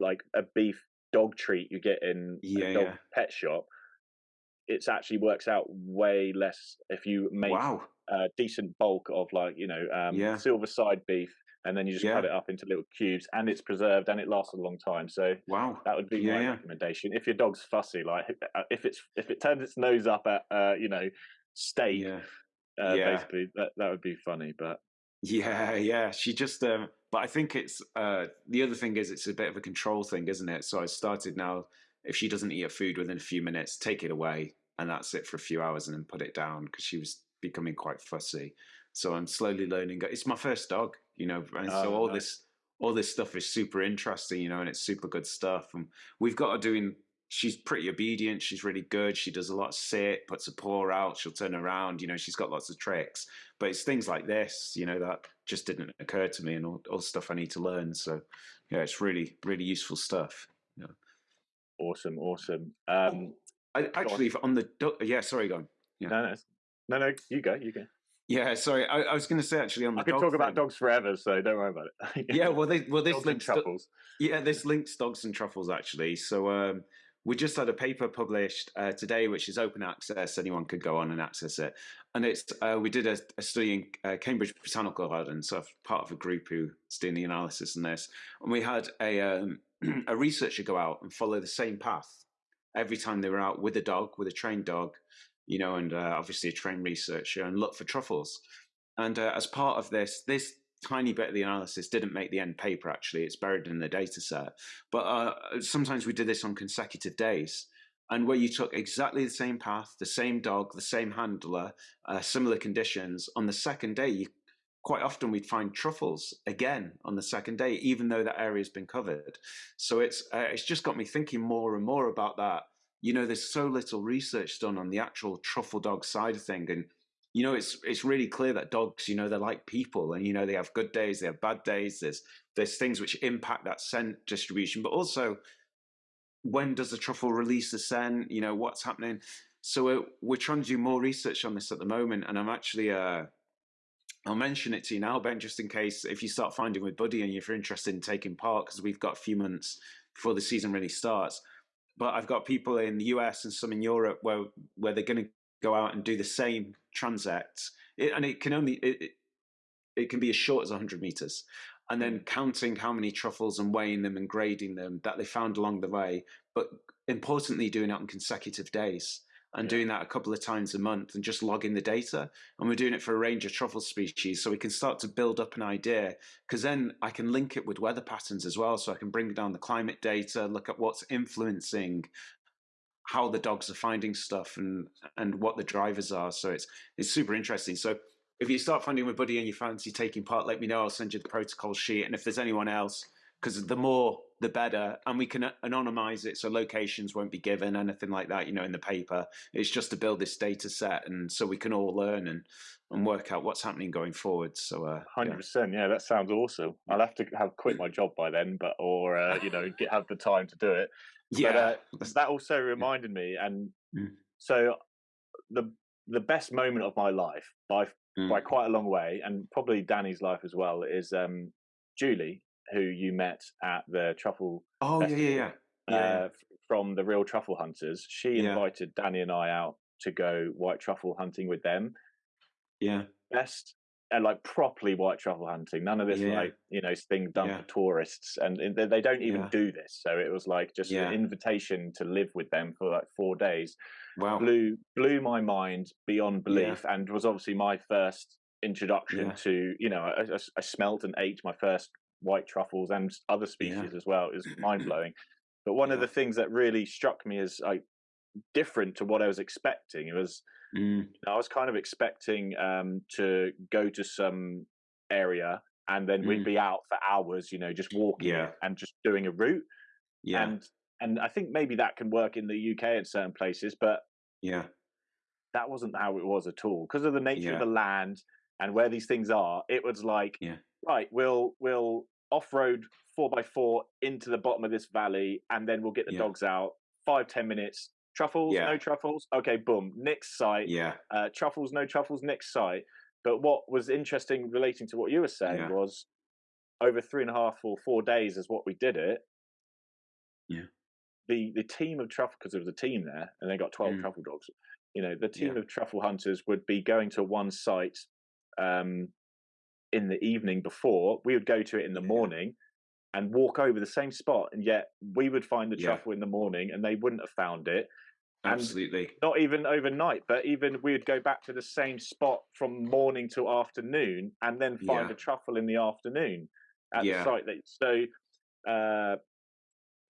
like a beef dog treat you get in Yeah, a dog yeah. pet shop, it's actually works out way less if you make wow. a decent bulk of like you know um, Yeah. silver side beef and then you just yeah. cut it up into little cubes, and it's preserved and it lasts a long time. So wow, that would be yeah, my yeah. recommendation. If your dog's fussy, like uh, if it's if it turns its nose up at uh, you know steak, yeah. Uh, basically that that would be funny. But yeah, yeah, she just. Um, but I think it's uh, the other thing is it's a bit of a control thing, isn't it? So I started now. If she doesn't eat her food within a few minutes, take it away, and that's it for a few hours, and then put it down because she was becoming quite fussy. So I'm slowly learning. It's my first dog, you know, and oh, so all nice. this all this stuff is super interesting, you know, and it's super good stuff. And we've got her doing. She's pretty obedient. She's really good. She does a lot of sit, puts a paw out. She'll turn around. You know, she's got lots of tricks. But it's things like this, you know, that just didn't occur to me, and all, all stuff I need to learn. So, yeah, it's really, really useful stuff. Yeah. Awesome, awesome. Um, I, actually, on. on the yeah, sorry, go on. Yeah. No, no, no, no, you go, you go. Yeah, sorry. I, I was going to say actually on the I could talk thing, about dogs forever, so don't worry about it. yeah, well, they, well, this links truffles. Yeah, this links dogs and truffles actually. So um, we just had a paper published uh, today, which is open access. Anyone could go on and access it. And it's uh, we did a, a study in uh, Cambridge Botanical Garden, so I'm part of a group who's doing the analysis on this. And we had a um, a researcher go out and follow the same path every time they were out with a dog, with a trained dog, you know, and uh, obviously a trained researcher, and look for truffles. And uh, as part of this, this tiny bit of the analysis didn't make the end paper. Actually, it's buried in the data set. But uh, sometimes we did this on consecutive days, and where you took exactly the same path, the same dog, the same handler, uh, similar conditions. On the second day, you, quite often we'd find truffles again on the second day, even though that area's been covered. So it's uh, it's just got me thinking more and more about that you know, there's so little research done on the actual truffle dog side of thing. And, you know, it's it's really clear that dogs, you know, they're like people and, you know, they have good days, they have bad days. There's there's things which impact that scent distribution, but also when does the truffle release the scent? You know, what's happening? So we're, we're trying to do more research on this at the moment. And I'm actually, uh, I'll mention it to you now, Ben, just in case if you start finding with Buddy and if you're interested in taking part, because we've got a few months before the season really starts but I've got people in the US and some in Europe where where they're going to go out and do the same transect, it, and it can only it, it can be as short as 100 meters, and then mm. counting how many truffles and weighing them and grading them that they found along the way, but importantly doing it on consecutive days and yeah. doing that a couple of times a month and just logging the data. And we're doing it for a range of truffle species so we can start to build up an idea because then I can link it with weather patterns as well. So I can bring down the climate data, look at what's influencing how the dogs are finding stuff and and what the drivers are. So it's it's super interesting. So if you start finding with Buddy and you fancy taking part, let me know. I'll send you the protocol sheet. And if there's anyone else, because the more the better and we can anonymize it so locations won't be given anything like that you know in the paper it's just to build this data set and so we can all learn and and work out what's happening going forward so uh, 100% yeah. yeah. that sounds awesome i'll have to have quit my job by then but or uh, you know get have the time to do it yeah but, uh, that also reminded me and mm. so the the best moment of my life by mm. by quite a long way and probably danny's life as well is um julie who you met at the truffle. Oh yeah, yeah, yeah. yeah. Uh, from the real truffle hunters, she yeah. invited Danny and I out to go white truffle hunting with them. Yeah, best and like properly white truffle hunting. None of this yeah. like you know thing done yeah. for tourists, and they, they don't even yeah. do this. So it was like just an invitation to live with them for like four days. Wow, blew blew my mind beyond belief, and was obviously my first introduction to you know I, I, I, smelt and ate my first white truffles and other species yeah. as well is mind blowing. But one yeah. of the things that really struck me as like different to what I was expecting. It was mm. I was kind of expecting um, to go to some area and then mm. we'd be out for hours, you know, just walking yeah. and just doing a route. Yeah. And and I think maybe that can work in the UK in certain places, but yeah, that wasn't how it was at all because of the nature yeah. of the land and where these things are. It was like, yeah. Right, we'll we'll off-road four by four into the bottom of this valley, and then we'll get the yeah. dogs out. Five ten minutes. Truffles, yeah. no truffles. Okay, boom. Next site. Yeah. Uh, truffles, no truffles. Next site. But what was interesting relating to what you were saying yeah. was over three and a half or four days is what we did it. Yeah. The the team of truffle because there was a team there and they got twelve mm. truffle dogs. You know, the team yeah. of truffle hunters would be going to one site um, in the evening before. We would go to it in the morning and walk over the same spot, and yet we would find the Yeah. truffle in the morning, and they wouldn't have found it. And Absolutely. not even overnight, but even we would go back to the same spot from morning to afternoon, and then find Yeah. a truffle in the afternoon at Yeah. the site. That so. Uh,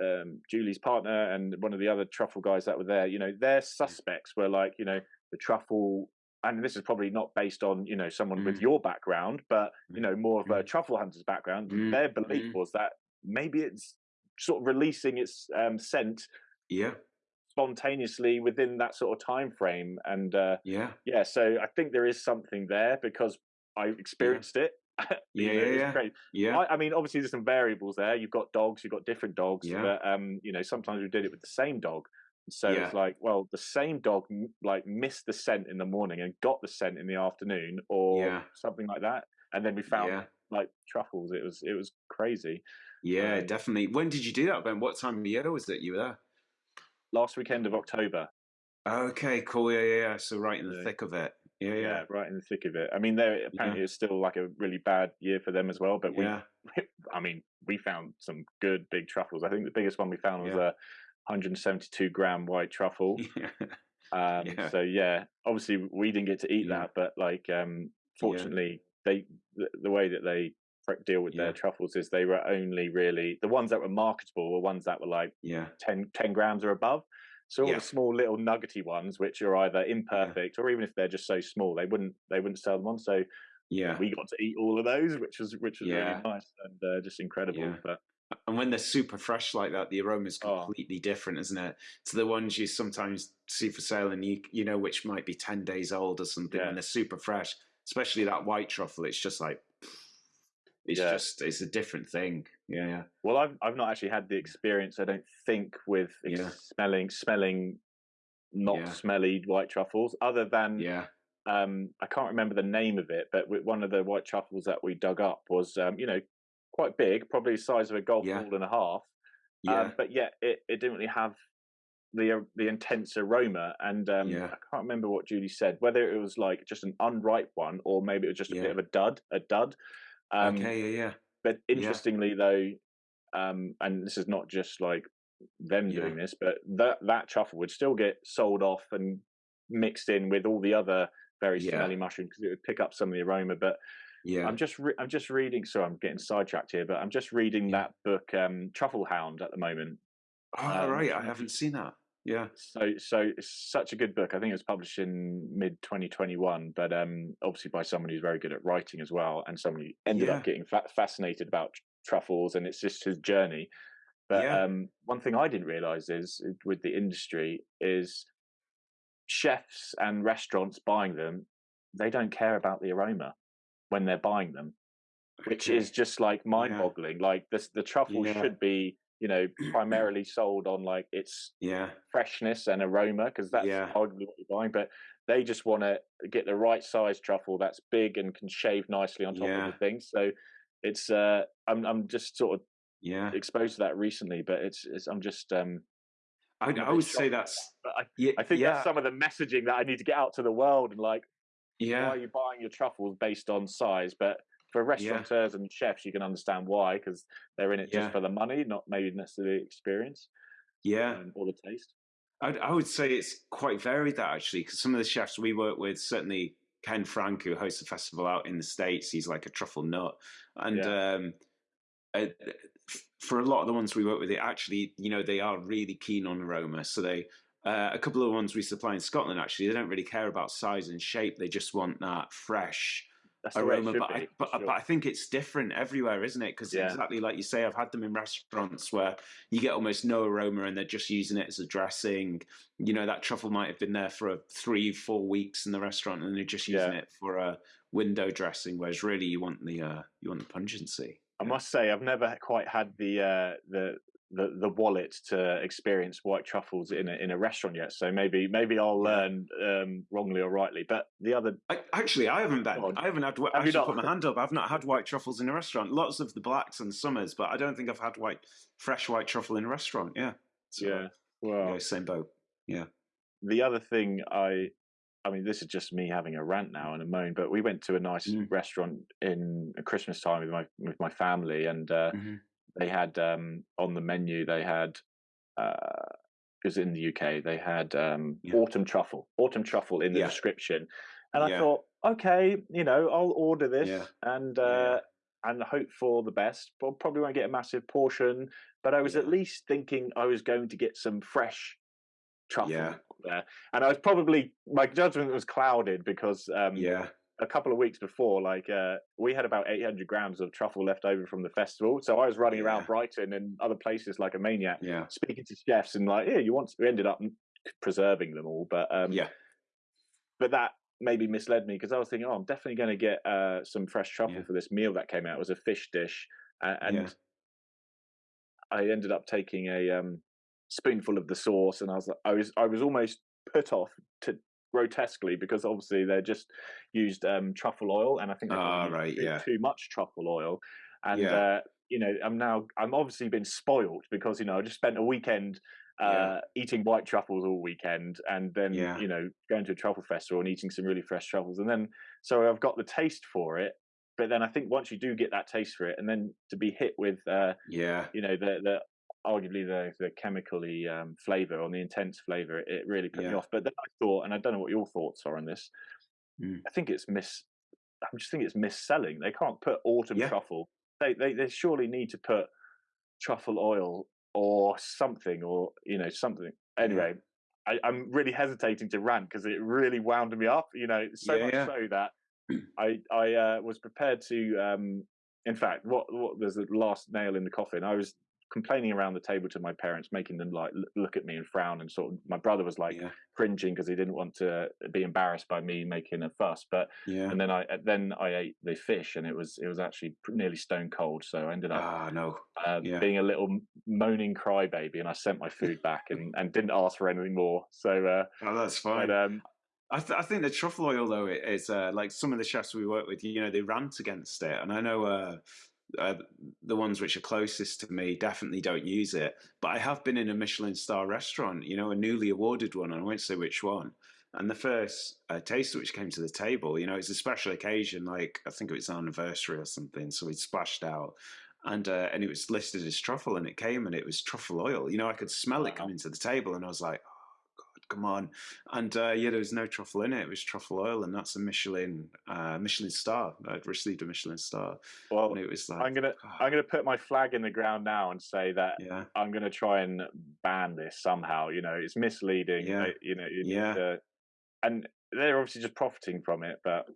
um, Julie's partner and one of the other truffle guys that were there, you know, their suspects were like, you know, the truffle. And this is probably not based on, you know, someone with Mm. your background, but, you know, more of a Mm. truffle hunter's background. Mm, Their belief mm. was that maybe it's sort of releasing its um, scent Yeah. spontaneously within that sort of time frame. And uh, Yeah. yeah, so I think there is something there because I experienced it. Yeah. know, Yeah. Yeah. Yeah. I, I mean, obviously, there's some variables there. You've got dogs, you've got different dogs, Yeah. but um, you know, sometimes we did it with the same dog. So Yeah. it's like, well, the same dog like missed the scent in the morning and got the scent in the afternoon, or Yeah. something like that. And then we found Yeah. like truffles. It was it was crazy. Yeah. Um, Definitely. When did you do that, Ben? What time of year was it you were there? Last weekend of October. Okay. Cool. Yeah. Yeah. yeah. So right in the Yeah. thick of it. Yeah. Yeah, Yeah. right in the thick of it. I mean, there apparently it's still like a really bad year for them as well. But we, Yeah. I mean, we found some good big truffles. I think the biggest one we found was Yeah. a 172 gram white truffle. Yeah. Um, Yeah. So yeah, obviously we didn't get to eat Yeah. that, but like, um, fortunately, they the, the way that they deal with their truffles is they were only really the ones that were marketable were ones that were like Yeah. 10, 10 grams or above. So all the small little nuggety ones, which are either imperfect or even if they're just so small, they wouldn't they wouldn't sell them on. So Yeah. we got to eat all of those, which was which was really nice and uh, just incredible. But And when they're super fresh like that, the aroma is completely different, isn't it? To the ones you sometimes see for sale and you you know which might be ten days old or something Yeah. when they're super fresh. Especially that white truffle, it's just like it's Yeah. just it's a different thing. Yeah, yeah. well, I've I've not actually had the experience. I don't think with ex- Yeah. smelling smelling not smelly white truffles, other than Yeah. um, I can't remember the name of it, but one of the white truffles that we dug up was um, you know quite big, probably the size of a golf Yeah. ball and a half. Yeah. Um, but yet it, it didn't really have the uh, the intense aroma. And um, Yeah. I can't remember what Judy said, whether it was like just an unripe one or maybe it was just a Yeah. bit of a dud, a dud. Um, okay, yeah, yeah. But interestingly, though, um, and this is not just like them doing this, but that that truffle would still get sold off and mixed in with all the other very smelly mushrooms because it would pick up some of the aroma. But Yeah. I'm just re- I'm just reading. So I'm getting sidetracked here, but I'm just reading Yeah. that book, um, Truffle Hound, at the moment. oh, um, right. I haven't seen that. Yeah. So so it's such a good book. I think it was published in mid 2021, but um, obviously by someone who's very good at writing as well, and someone who ended Yeah. up getting fa- fascinated about truffles, and it's just his journey. But Yeah. um, one thing I didn't realize is with the industry is chefs and restaurants buying them, they don't care about the aroma when they're buying them, which Okay. is just like mind-boggling. Like this, the truffle Yeah. should be, you know, primarily sold on like its Yeah. freshness and aroma because that's Yeah. arguably what you're buying. But they just want to get the right size truffle that's big and can shave nicely on top Yeah. of the thing. So it's uh, I'm I'm just sort of Yeah. exposed to that recently, but it's, it's I'm just um. I, I would say that's But I, yeah. I think yeah. that's some of the messaging that I need to get out to the world and like yeah. are you buying your truffles based on size? But for restaurateurs and chefs, you can understand why because they're in it Yeah. just for the money, not maybe necessarily the experience Yeah. um, or the taste. I'd, I would say it's quite varied that actually, because some of the chefs we work with, certainly Ken Frank, who hosts a festival out in the states, he's like a truffle nut, and um, uh, for a lot of the ones we work with, it actually, you know, they are really keen on aroma. So they, uh, a couple of ones we supply in Scotland, actually, they don't really care about size and shape; they just want that fresh That's the way it aroma. But I, but, for but. I think it's different everywhere, isn't it? Because Yeah. exactly like you say, I've had them in restaurants where you get almost no aroma and they're just using it as a dressing. You know, that truffle might have been there for a three, four weeks in the restaurant and they're just using Yeah. it for a window dressing, whereas really you want the uh, you want the pungency. I must say, I've never quite had the uh, the the the wallet to experience white truffles in a in a restaurant yet. So maybe maybe I'll learn um, wrongly or rightly. But the other, I, actually, I haven't been. Go on. I haven't had. I should put my hand up. I've not had white truffles in a restaurant. Lots of the blacks and summers, but I don't think I've had white, fresh white truffle in a restaurant. Yeah. So, yeah. Well, yeah, same boat. Yeah. the other thing I I mean, this is just me having a rant now and a moan, but we went to a nice Mm. restaurant in Christmas time with my with my family, and uh, Mhm. They had um, on the menu they had uh, because in the UK they had um, Yeah. autumn truffle, autumn truffle in the Yeah. description, and I Yeah. thought, okay, you know, I'll order this and uh, and hope for the best. But probably won't get a massive portion, but I was at least thinking I was going to get some fresh truffle Yeah. there, and I was probably my judgment was clouded because um, Yeah. A couple of weeks before, like uh, we had about 800 grams of truffle left over from the festival. So I was running around Brighton and other places like a maniac, Yeah. speaking to chefs and like, yeah, you want. We ended up preserving them all, but um, Yeah. but that maybe misled me because I was thinking, oh, I'm definitely going to get uh, some fresh truffle Yeah. for this meal that came out. It was a fish dish, uh, and Yeah. I ended up taking a um, spoonful of the sauce, and I was like, I was I was almost put off to grotesquely because obviously they just used um, truffle oil, and I think they Ah, right, too, yeah. too much truffle oil, and Yeah. uh, you know I'm now I'm obviously been spoiled because you know I just spent a weekend. Uh, Yeah. eating white truffles all weekend, and then Yeah. you know going to a truffle festival and eating some really fresh truffles, and then so I've got the taste for it. But then I think once you do get that taste for it, and then to be hit with uh, Yeah. you know the the arguably the the chemically um, flavor on the intense flavor it, it really put me off but then i thought and i don't know what your thoughts are on this Mm. i think it's miss i just think it's misselling they can't put autumn Yeah. truffle they, they they surely need to put truffle oil or something or you know something anyway I, i'm really hesitating to rant because it really wound me up you know so Yeah, much yeah. so that i i uh, was prepared to um in fact what what was the last nail in the coffin i was complaining around the table to my parents making them like look at me and frown and sort of my brother was like Yeah. cringing because he didn't want to be embarrassed by me making a fuss but Yeah. and then i then i ate the fish and it was it was actually nearly stone cold so i ended up Ah, no. uh, yeah. being a little moaning crybaby and i sent my food back and and didn't ask for anything more so uh Oh, that's fine. but um I, th- I think the truffle oil though i- is uh, like some of the chefs we work with. You know, they rant against it, and I know uh, uh, the ones which are closest to me definitely don't use it. But I have been in a Michelin star restaurant, you know, a newly awarded one, and I won't say which one. And the first uh, taster which came to the table, you know, it's a special occasion, like I think it was an anniversary or something. So we splashed out, and uh, and it was listed as truffle, and it came and it was truffle oil. You know, I could smell it coming to the table, and I was like, come on. And uh, yeah, there was no truffle in it. It was truffle oil, and that's a Michelin uh, Michelin star. I'd received a Michelin star, well and it was like i'm gonna God, i'm gonna put my flag in the ground now and say that yeah, i'm gonna try and ban this somehow you know it's misleading Yeah. uh, you know you need Yeah. to- and they're obviously just profiting from it but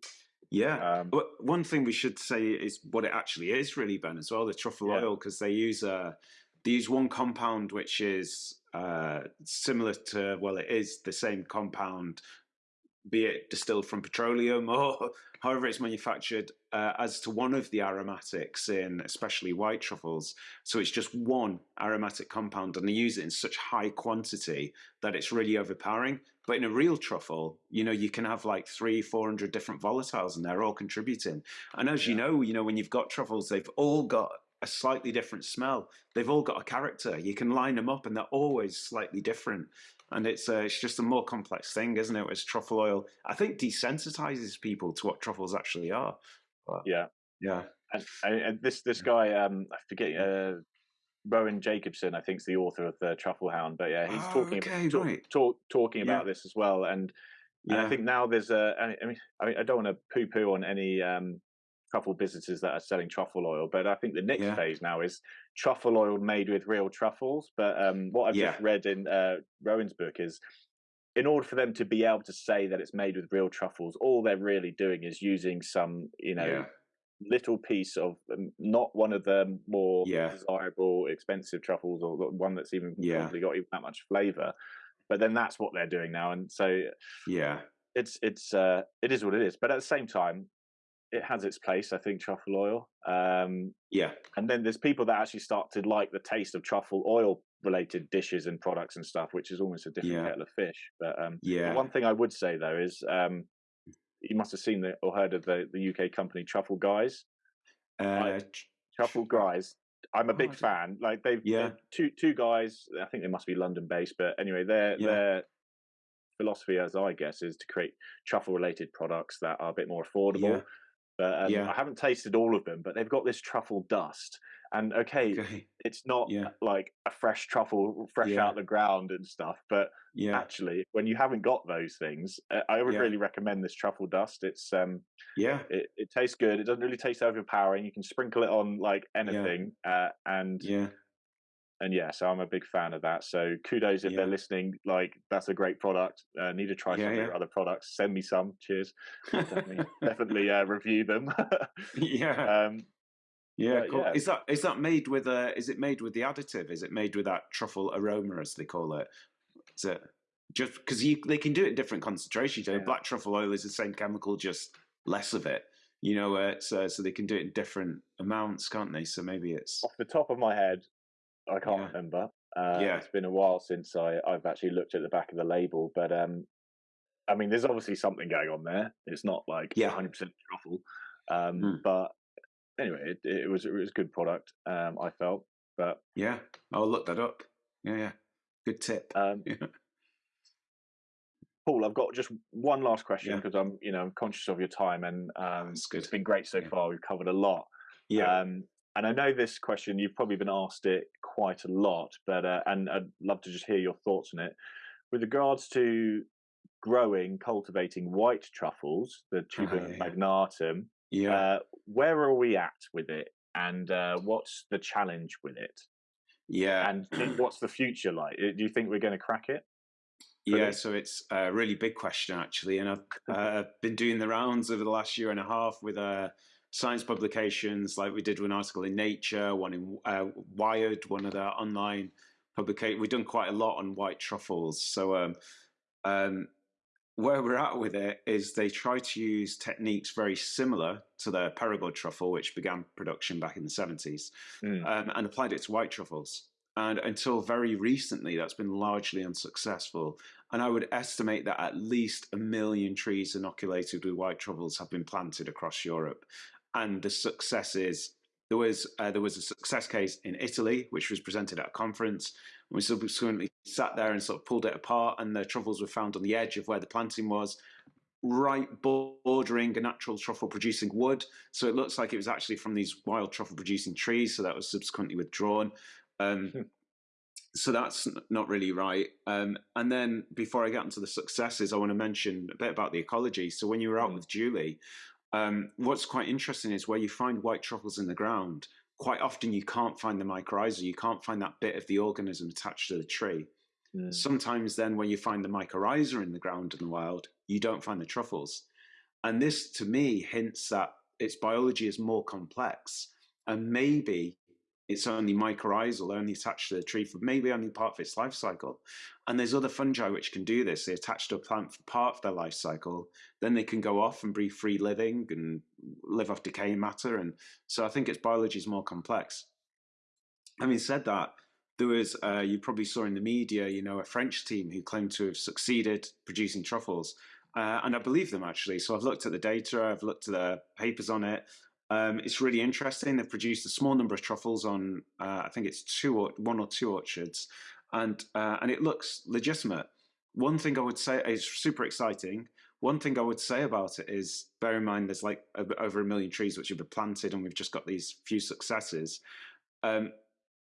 yeah. um But one thing we should say is what it actually is, really, Ben, as well. The truffle Yeah. oil, because they use uh, they use one compound which is uh, similar to well, it is the same compound, be it distilled from petroleum or however it's manufactured, uh, as to one of the aromatics in especially white truffles. So it's just one aromatic compound, and they use it in such high quantity that it's really overpowering. But in a real truffle, you know, you can have like three, four hundred different volatiles, and they're all contributing. And as you know, you know, when you've got truffles, they've all got a slightly different smell. They've all got a character. You can line them up, and they're always slightly different. And it's uh, it's just a more complex thing, isn't it? As truffle oil, I think desensitizes people to what truffles actually are. But, yeah yeah, and, and this this guy um i forget uh rowan jacobsen i think is the author of the truffle hound but yeah he's Oh, talking okay, about, talk, right. talk, talking Yeah. about this as well and And yeah, I think now there's a. I mean, I mean, I don't want to poo-poo on any um, truffle businesses that are selling truffle oil, but I think the next Yeah. phase now is truffle oil made with real truffles. But um, what I've just read in uh, Rowan's book is, in order for them to be able to say that it's made with real truffles, all they're really doing is using some, you know, yeah, little piece of um, not one of the more Yeah. desirable, expensive truffles, or one that's even Yeah. probably got even that much flavour. But then that's what they're doing now, and so yeah, it's it's uh it is what it is but at the same time it has its place i think truffle oil um yeah, and then there's people that actually start to like the taste of truffle oil related dishes and products and stuff which is almost a different Yeah. kettle of fish but um yeah. one thing i would say though is um you must have seen the, or heard of the the uk company truffle guys Uh, truffle guys i'm a Oh, big didn't- fan like they've Yeah. two two guys i think they must be london based but anyway they're Yeah. they're philosophy, as I guess, is to create truffle related products that are a bit more affordable. But um, yeah. I haven't tasted all of them, but they've got this truffle dust. And okay, okay. it's not yeah. like a fresh truffle, fresh yeah. out the ground and stuff. But actually, when you haven't got those things, uh, I would really recommend this truffle dust. It's um, yeah, it, it tastes good. It doesn't really taste overpowering. You can sprinkle it on like anything, uh, and yeah, and yeah, so I'm a big fan of that. So kudos if yeah. they're listening. Like that's a great product. Uh, need to try yeah, some yeah. of your other products. Send me some. Cheers. definitely, definitely uh, review them. yeah. Um, yeah, cool. yeah. Is that is that made with a? Is it made with the additive? Is it made with that truffle aroma, as they call it? Is it just because you they can do it in different concentrations? You know, black truffle oil is the same chemical, just less of it. You know, uh, so so they can do it in different amounts, can't they? So maybe it's off the top of my head. I can't yeah. remember. Uh, yeah, it's been a while since I, I've actually looked at the back of the label, but um, I mean, there's obviously something going on there. It's not like yeah. 100% truffle, um, mm. but anyway, it, it, was it was a good product. Um, I felt, but yeah, I'll look that up. Yeah, yeah, good tip. Um, yeah. Paul, I've got just one last question because yeah. I'm you know I'm conscious of your time and um, it's been great so far. We've covered a lot. Yeah. Um, and I know this question, you've probably been asked it quite a lot, but uh, and I'd love to just hear your thoughts on it. With regards to growing, cultivating white truffles, the tuber yeah, magnatum, yeah. Uh, where are we at with it, and uh, what's the challenge with it? Yeah, and what's the future like? Do you think we're going to crack it? Yeah, so it's a really big question actually, and I've uh, been doing the rounds over the last year and a half with a uh, science publications, like we did an article in Nature, one in uh, Wired, one of the online publications. We've done quite a lot on white truffles. So um, um, where we're at with it is they try to use techniques very similar to the Perigord truffle, which began production back in the 70s, mm. um, and applied it to white truffles. And until very recently, that's been largely unsuccessful. And I would estimate that at least a million trees inoculated with white truffles have been planted across Europe and the successes. There was uh, there was a success case in Italy, which was presented at a conference. We subsequently sat there and sort of pulled it apart, and the truffles were found on the edge of where the planting was, right bordering a natural truffle producing wood. So it looks like it was actually from these wild truffle producing trees. So that was subsequently withdrawn. Um, hmm. so that's not really right. Um, and then before I get into the successes, I want to mention a bit about the ecology. So when you were out mm. with Julie, um, what's quite interesting is where you find white truffles in the ground, quite often you can't find the mycorrhiza, you can't find that bit of the organism attached to the tree. Mm. Sometimes then when you find the mycorrhiza in the ground in the wild, you don't find the truffles. And this to me hints that its biology is more complex and maybe it's only mycorrhizal, only attached to the tree for maybe only part of its life cycle. And there's other fungi which can do this. They attach to a plant for part of their life cycle, then they can go off and breathe free living and live off decaying matter. And so I think its biology is more complex. Having said that, there was, uh, you probably saw in the media, you know, a French team who claimed to have succeeded producing truffles. Uh, and I believe them actually. So I've looked at the data, I've looked at the papers on it, um, it's really interesting. They've produced a small number of truffles on, uh, I think it's two or one or two orchards, and uh, and it looks legitimate. One thing I would say is super exciting. One thing I would say about it is, bear in mind, there's like over a million trees which have been planted, and we've just got these few successes. Um,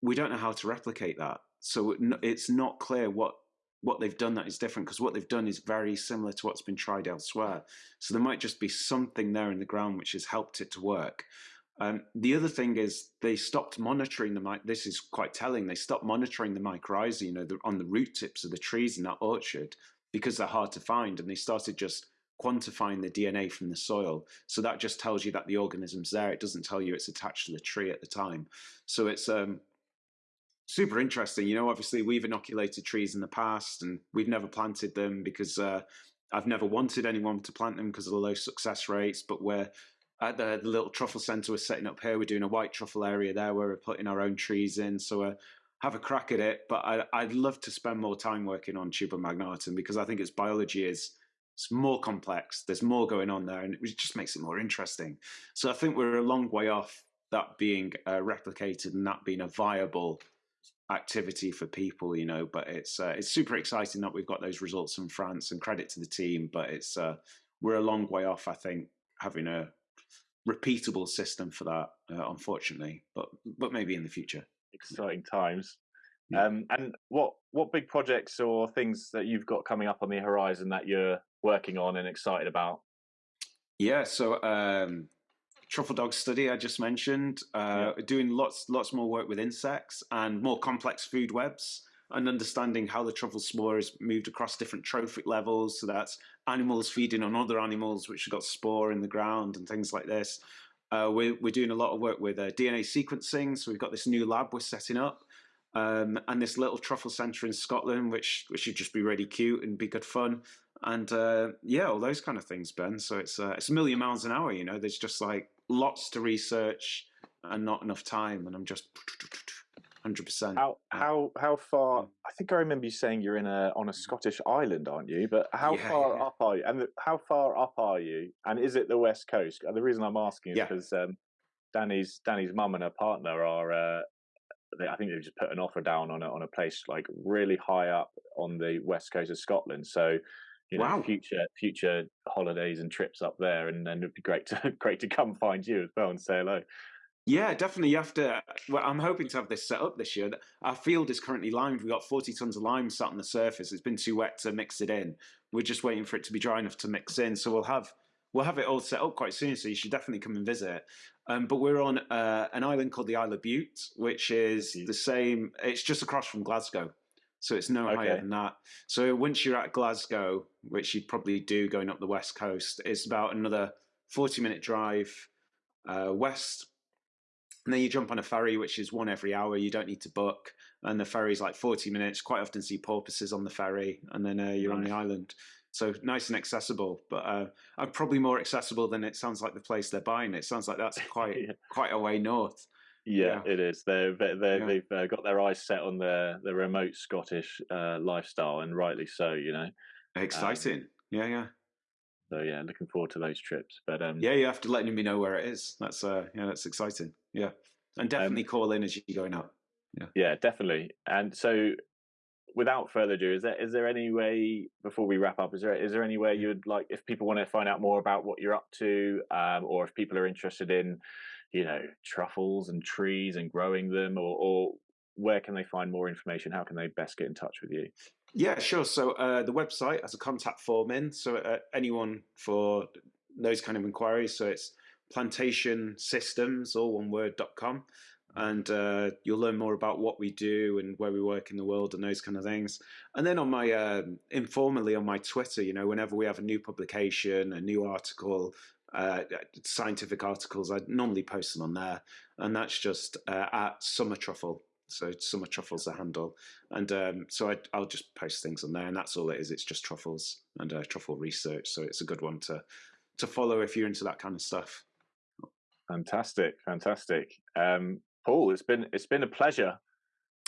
we don't know how to replicate that, so it's not clear what what they've done that is different because what they've done is very similar to what's been tried elsewhere. So there might just be something there in the ground which has helped it to work. Um, the other thing is they stopped monitoring the This is quite telling. They stopped monitoring the mycorrhizae, you know, the, on the root tips of the trees in that orchard because they're hard to find, and they started just quantifying the DNA from the soil. So that just tells you that the organism's there. It doesn't tell you it's attached to the tree at the time. So it's um, super interesting. You know, obviously we've inoculated trees in the past and we've never planted them because uh, I've never wanted anyone to plant them because of the low success rates. But we're at the, the, little truffle center we're setting up here. We're doing a white truffle area there where we're putting our own trees in. So uh, have a crack at it. But I, would love to spend more time working on tuber magnatum because I think its biology is it's more complex. There's more going on there, and it just makes it more interesting. So I think we're a long way off that being uh, replicated and that being a viable activity for people, you know. But it's uh, it's super exciting that we've got those results from France, and credit to the team. But it's uh, we're a long way off, I think, having a repeatable system for that. Uh, unfortunately, but but maybe in the future. Exciting times. Yeah. Um, and what what big projects or things that you've got coming up on the horizon that you're working on and excited about? Yeah, so um, truffle dog study I just mentioned, uh, yeah. doing lots lots more work with insects and more complex food webs and understanding how the truffle spore is moved across different trophic levels. So that's animals feeding on other animals which have got spore in the ground and things like this. Uh, we're, we're doing a lot of work with uh, DNA sequencing. So we've got this new lab we're setting up um, and this little truffle centre in Scotland, which, which should just be really cute and be good fun. And uh, yeah, all those kind of things, Ben. So it's uh, it's a million miles an hour. You know, there's just like lots to research and not enough time. And I'm just hundred percent. How how how far? I think I remember you saying you're in a on a Scottish island, aren't you? But how yeah, far yeah. up are you? And how far up are you? And is it the west coast? The reason I'm asking is because um, Danny's Danny's mum and her partner are uh, they, I think they've just put an offer down on a, on a place like really high up on the west coast of Scotland. So, you know, wow. future future holidays and trips up there, and then it'd be great to great to come find you as well and say hello. Yeah, definitely. You have to. Well, I'm hoping to have this set up this year. Our field is currently limed. We've got 40 tons of lime sat on the surface. It's been too wet to mix it in. We're just waiting for it to be dry enough to mix in. So we'll have we'll have it all set up quite soon. So you should definitely come and visit. Um, but we're on uh, an island called the Isle of Bute, which is the same. It's just across from Glasgow, so it's no okay. higher than that. So once you're at Glasgow, which you'd probably do going up the west coast, it's about another forty-minute drive uh, west, and then you jump on a ferry, which is one every hour. You don't need to book, and the ferry's like forty minutes. Quite often see porpoises on the ferry, and then uh, you're nice. on the island. So nice and accessible, but uh, I'm probably more accessible than it sounds like the place they're buying. It sounds like that's quite yeah. quite a way north. Yeah, yeah. it is. They're, they're, yeah. they've uh, got their eyes set on the the remote Scottish uh, lifestyle, and rightly so. You know, exciting. Um, yeah, yeah. So yeah, looking forward to those trips. But um, yeah, you have to let me know where it is. That's uh, yeah, that's exciting. Yeah, and um definitely um, call in as you're going up. Yeah, yeah, definitely. And so without further ado, is there is there any way before we wrap up? Is there is there any way you'd like if people want to find out more about what you're up to, um, or if people are interested in, you know, truffles and trees and growing them, or, or where can they find more information? How can they best get in touch with you? Yeah, sure. So uh, the website has a contact form in, so uh, anyone for those kind of inquiries. So it's plantation systems, all one word, dot com and uh, you'll learn more about what we do and where we work in the world and those kind of things. And then on my uh, informally on my Twitter, you know, whenever we have a new publication, a new article, uh, scientific articles, I normally post them on there, and that's just uh, at Summer Truffle. So Summer Truffles a handle, and um, so I, will just post things on there, and that's all it is. It's just truffles and uh, truffle research. So it's a good one to to follow if you're into that kind of stuff. Fantastic, fantastic. Um, Paul, it's been it's been a pleasure.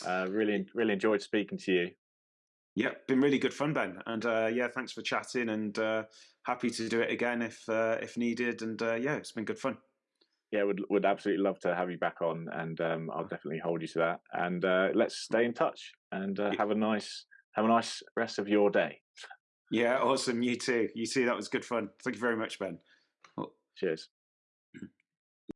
Uh, really, really enjoyed speaking to you. Yeah, been really good fun, Ben. And uh, yeah, thanks for chatting, and uh, happy to do it again if uh, if needed. And uh, yeah, it's been good fun. Yeah, would would absolutely love to have you back on, and um, I'll definitely hold you to that. And uh, let's stay in touch and have a nice have a nice rest of your day. Yeah, awesome. You too. You too. That was good fun. Thank you very much, Ben. Cheers.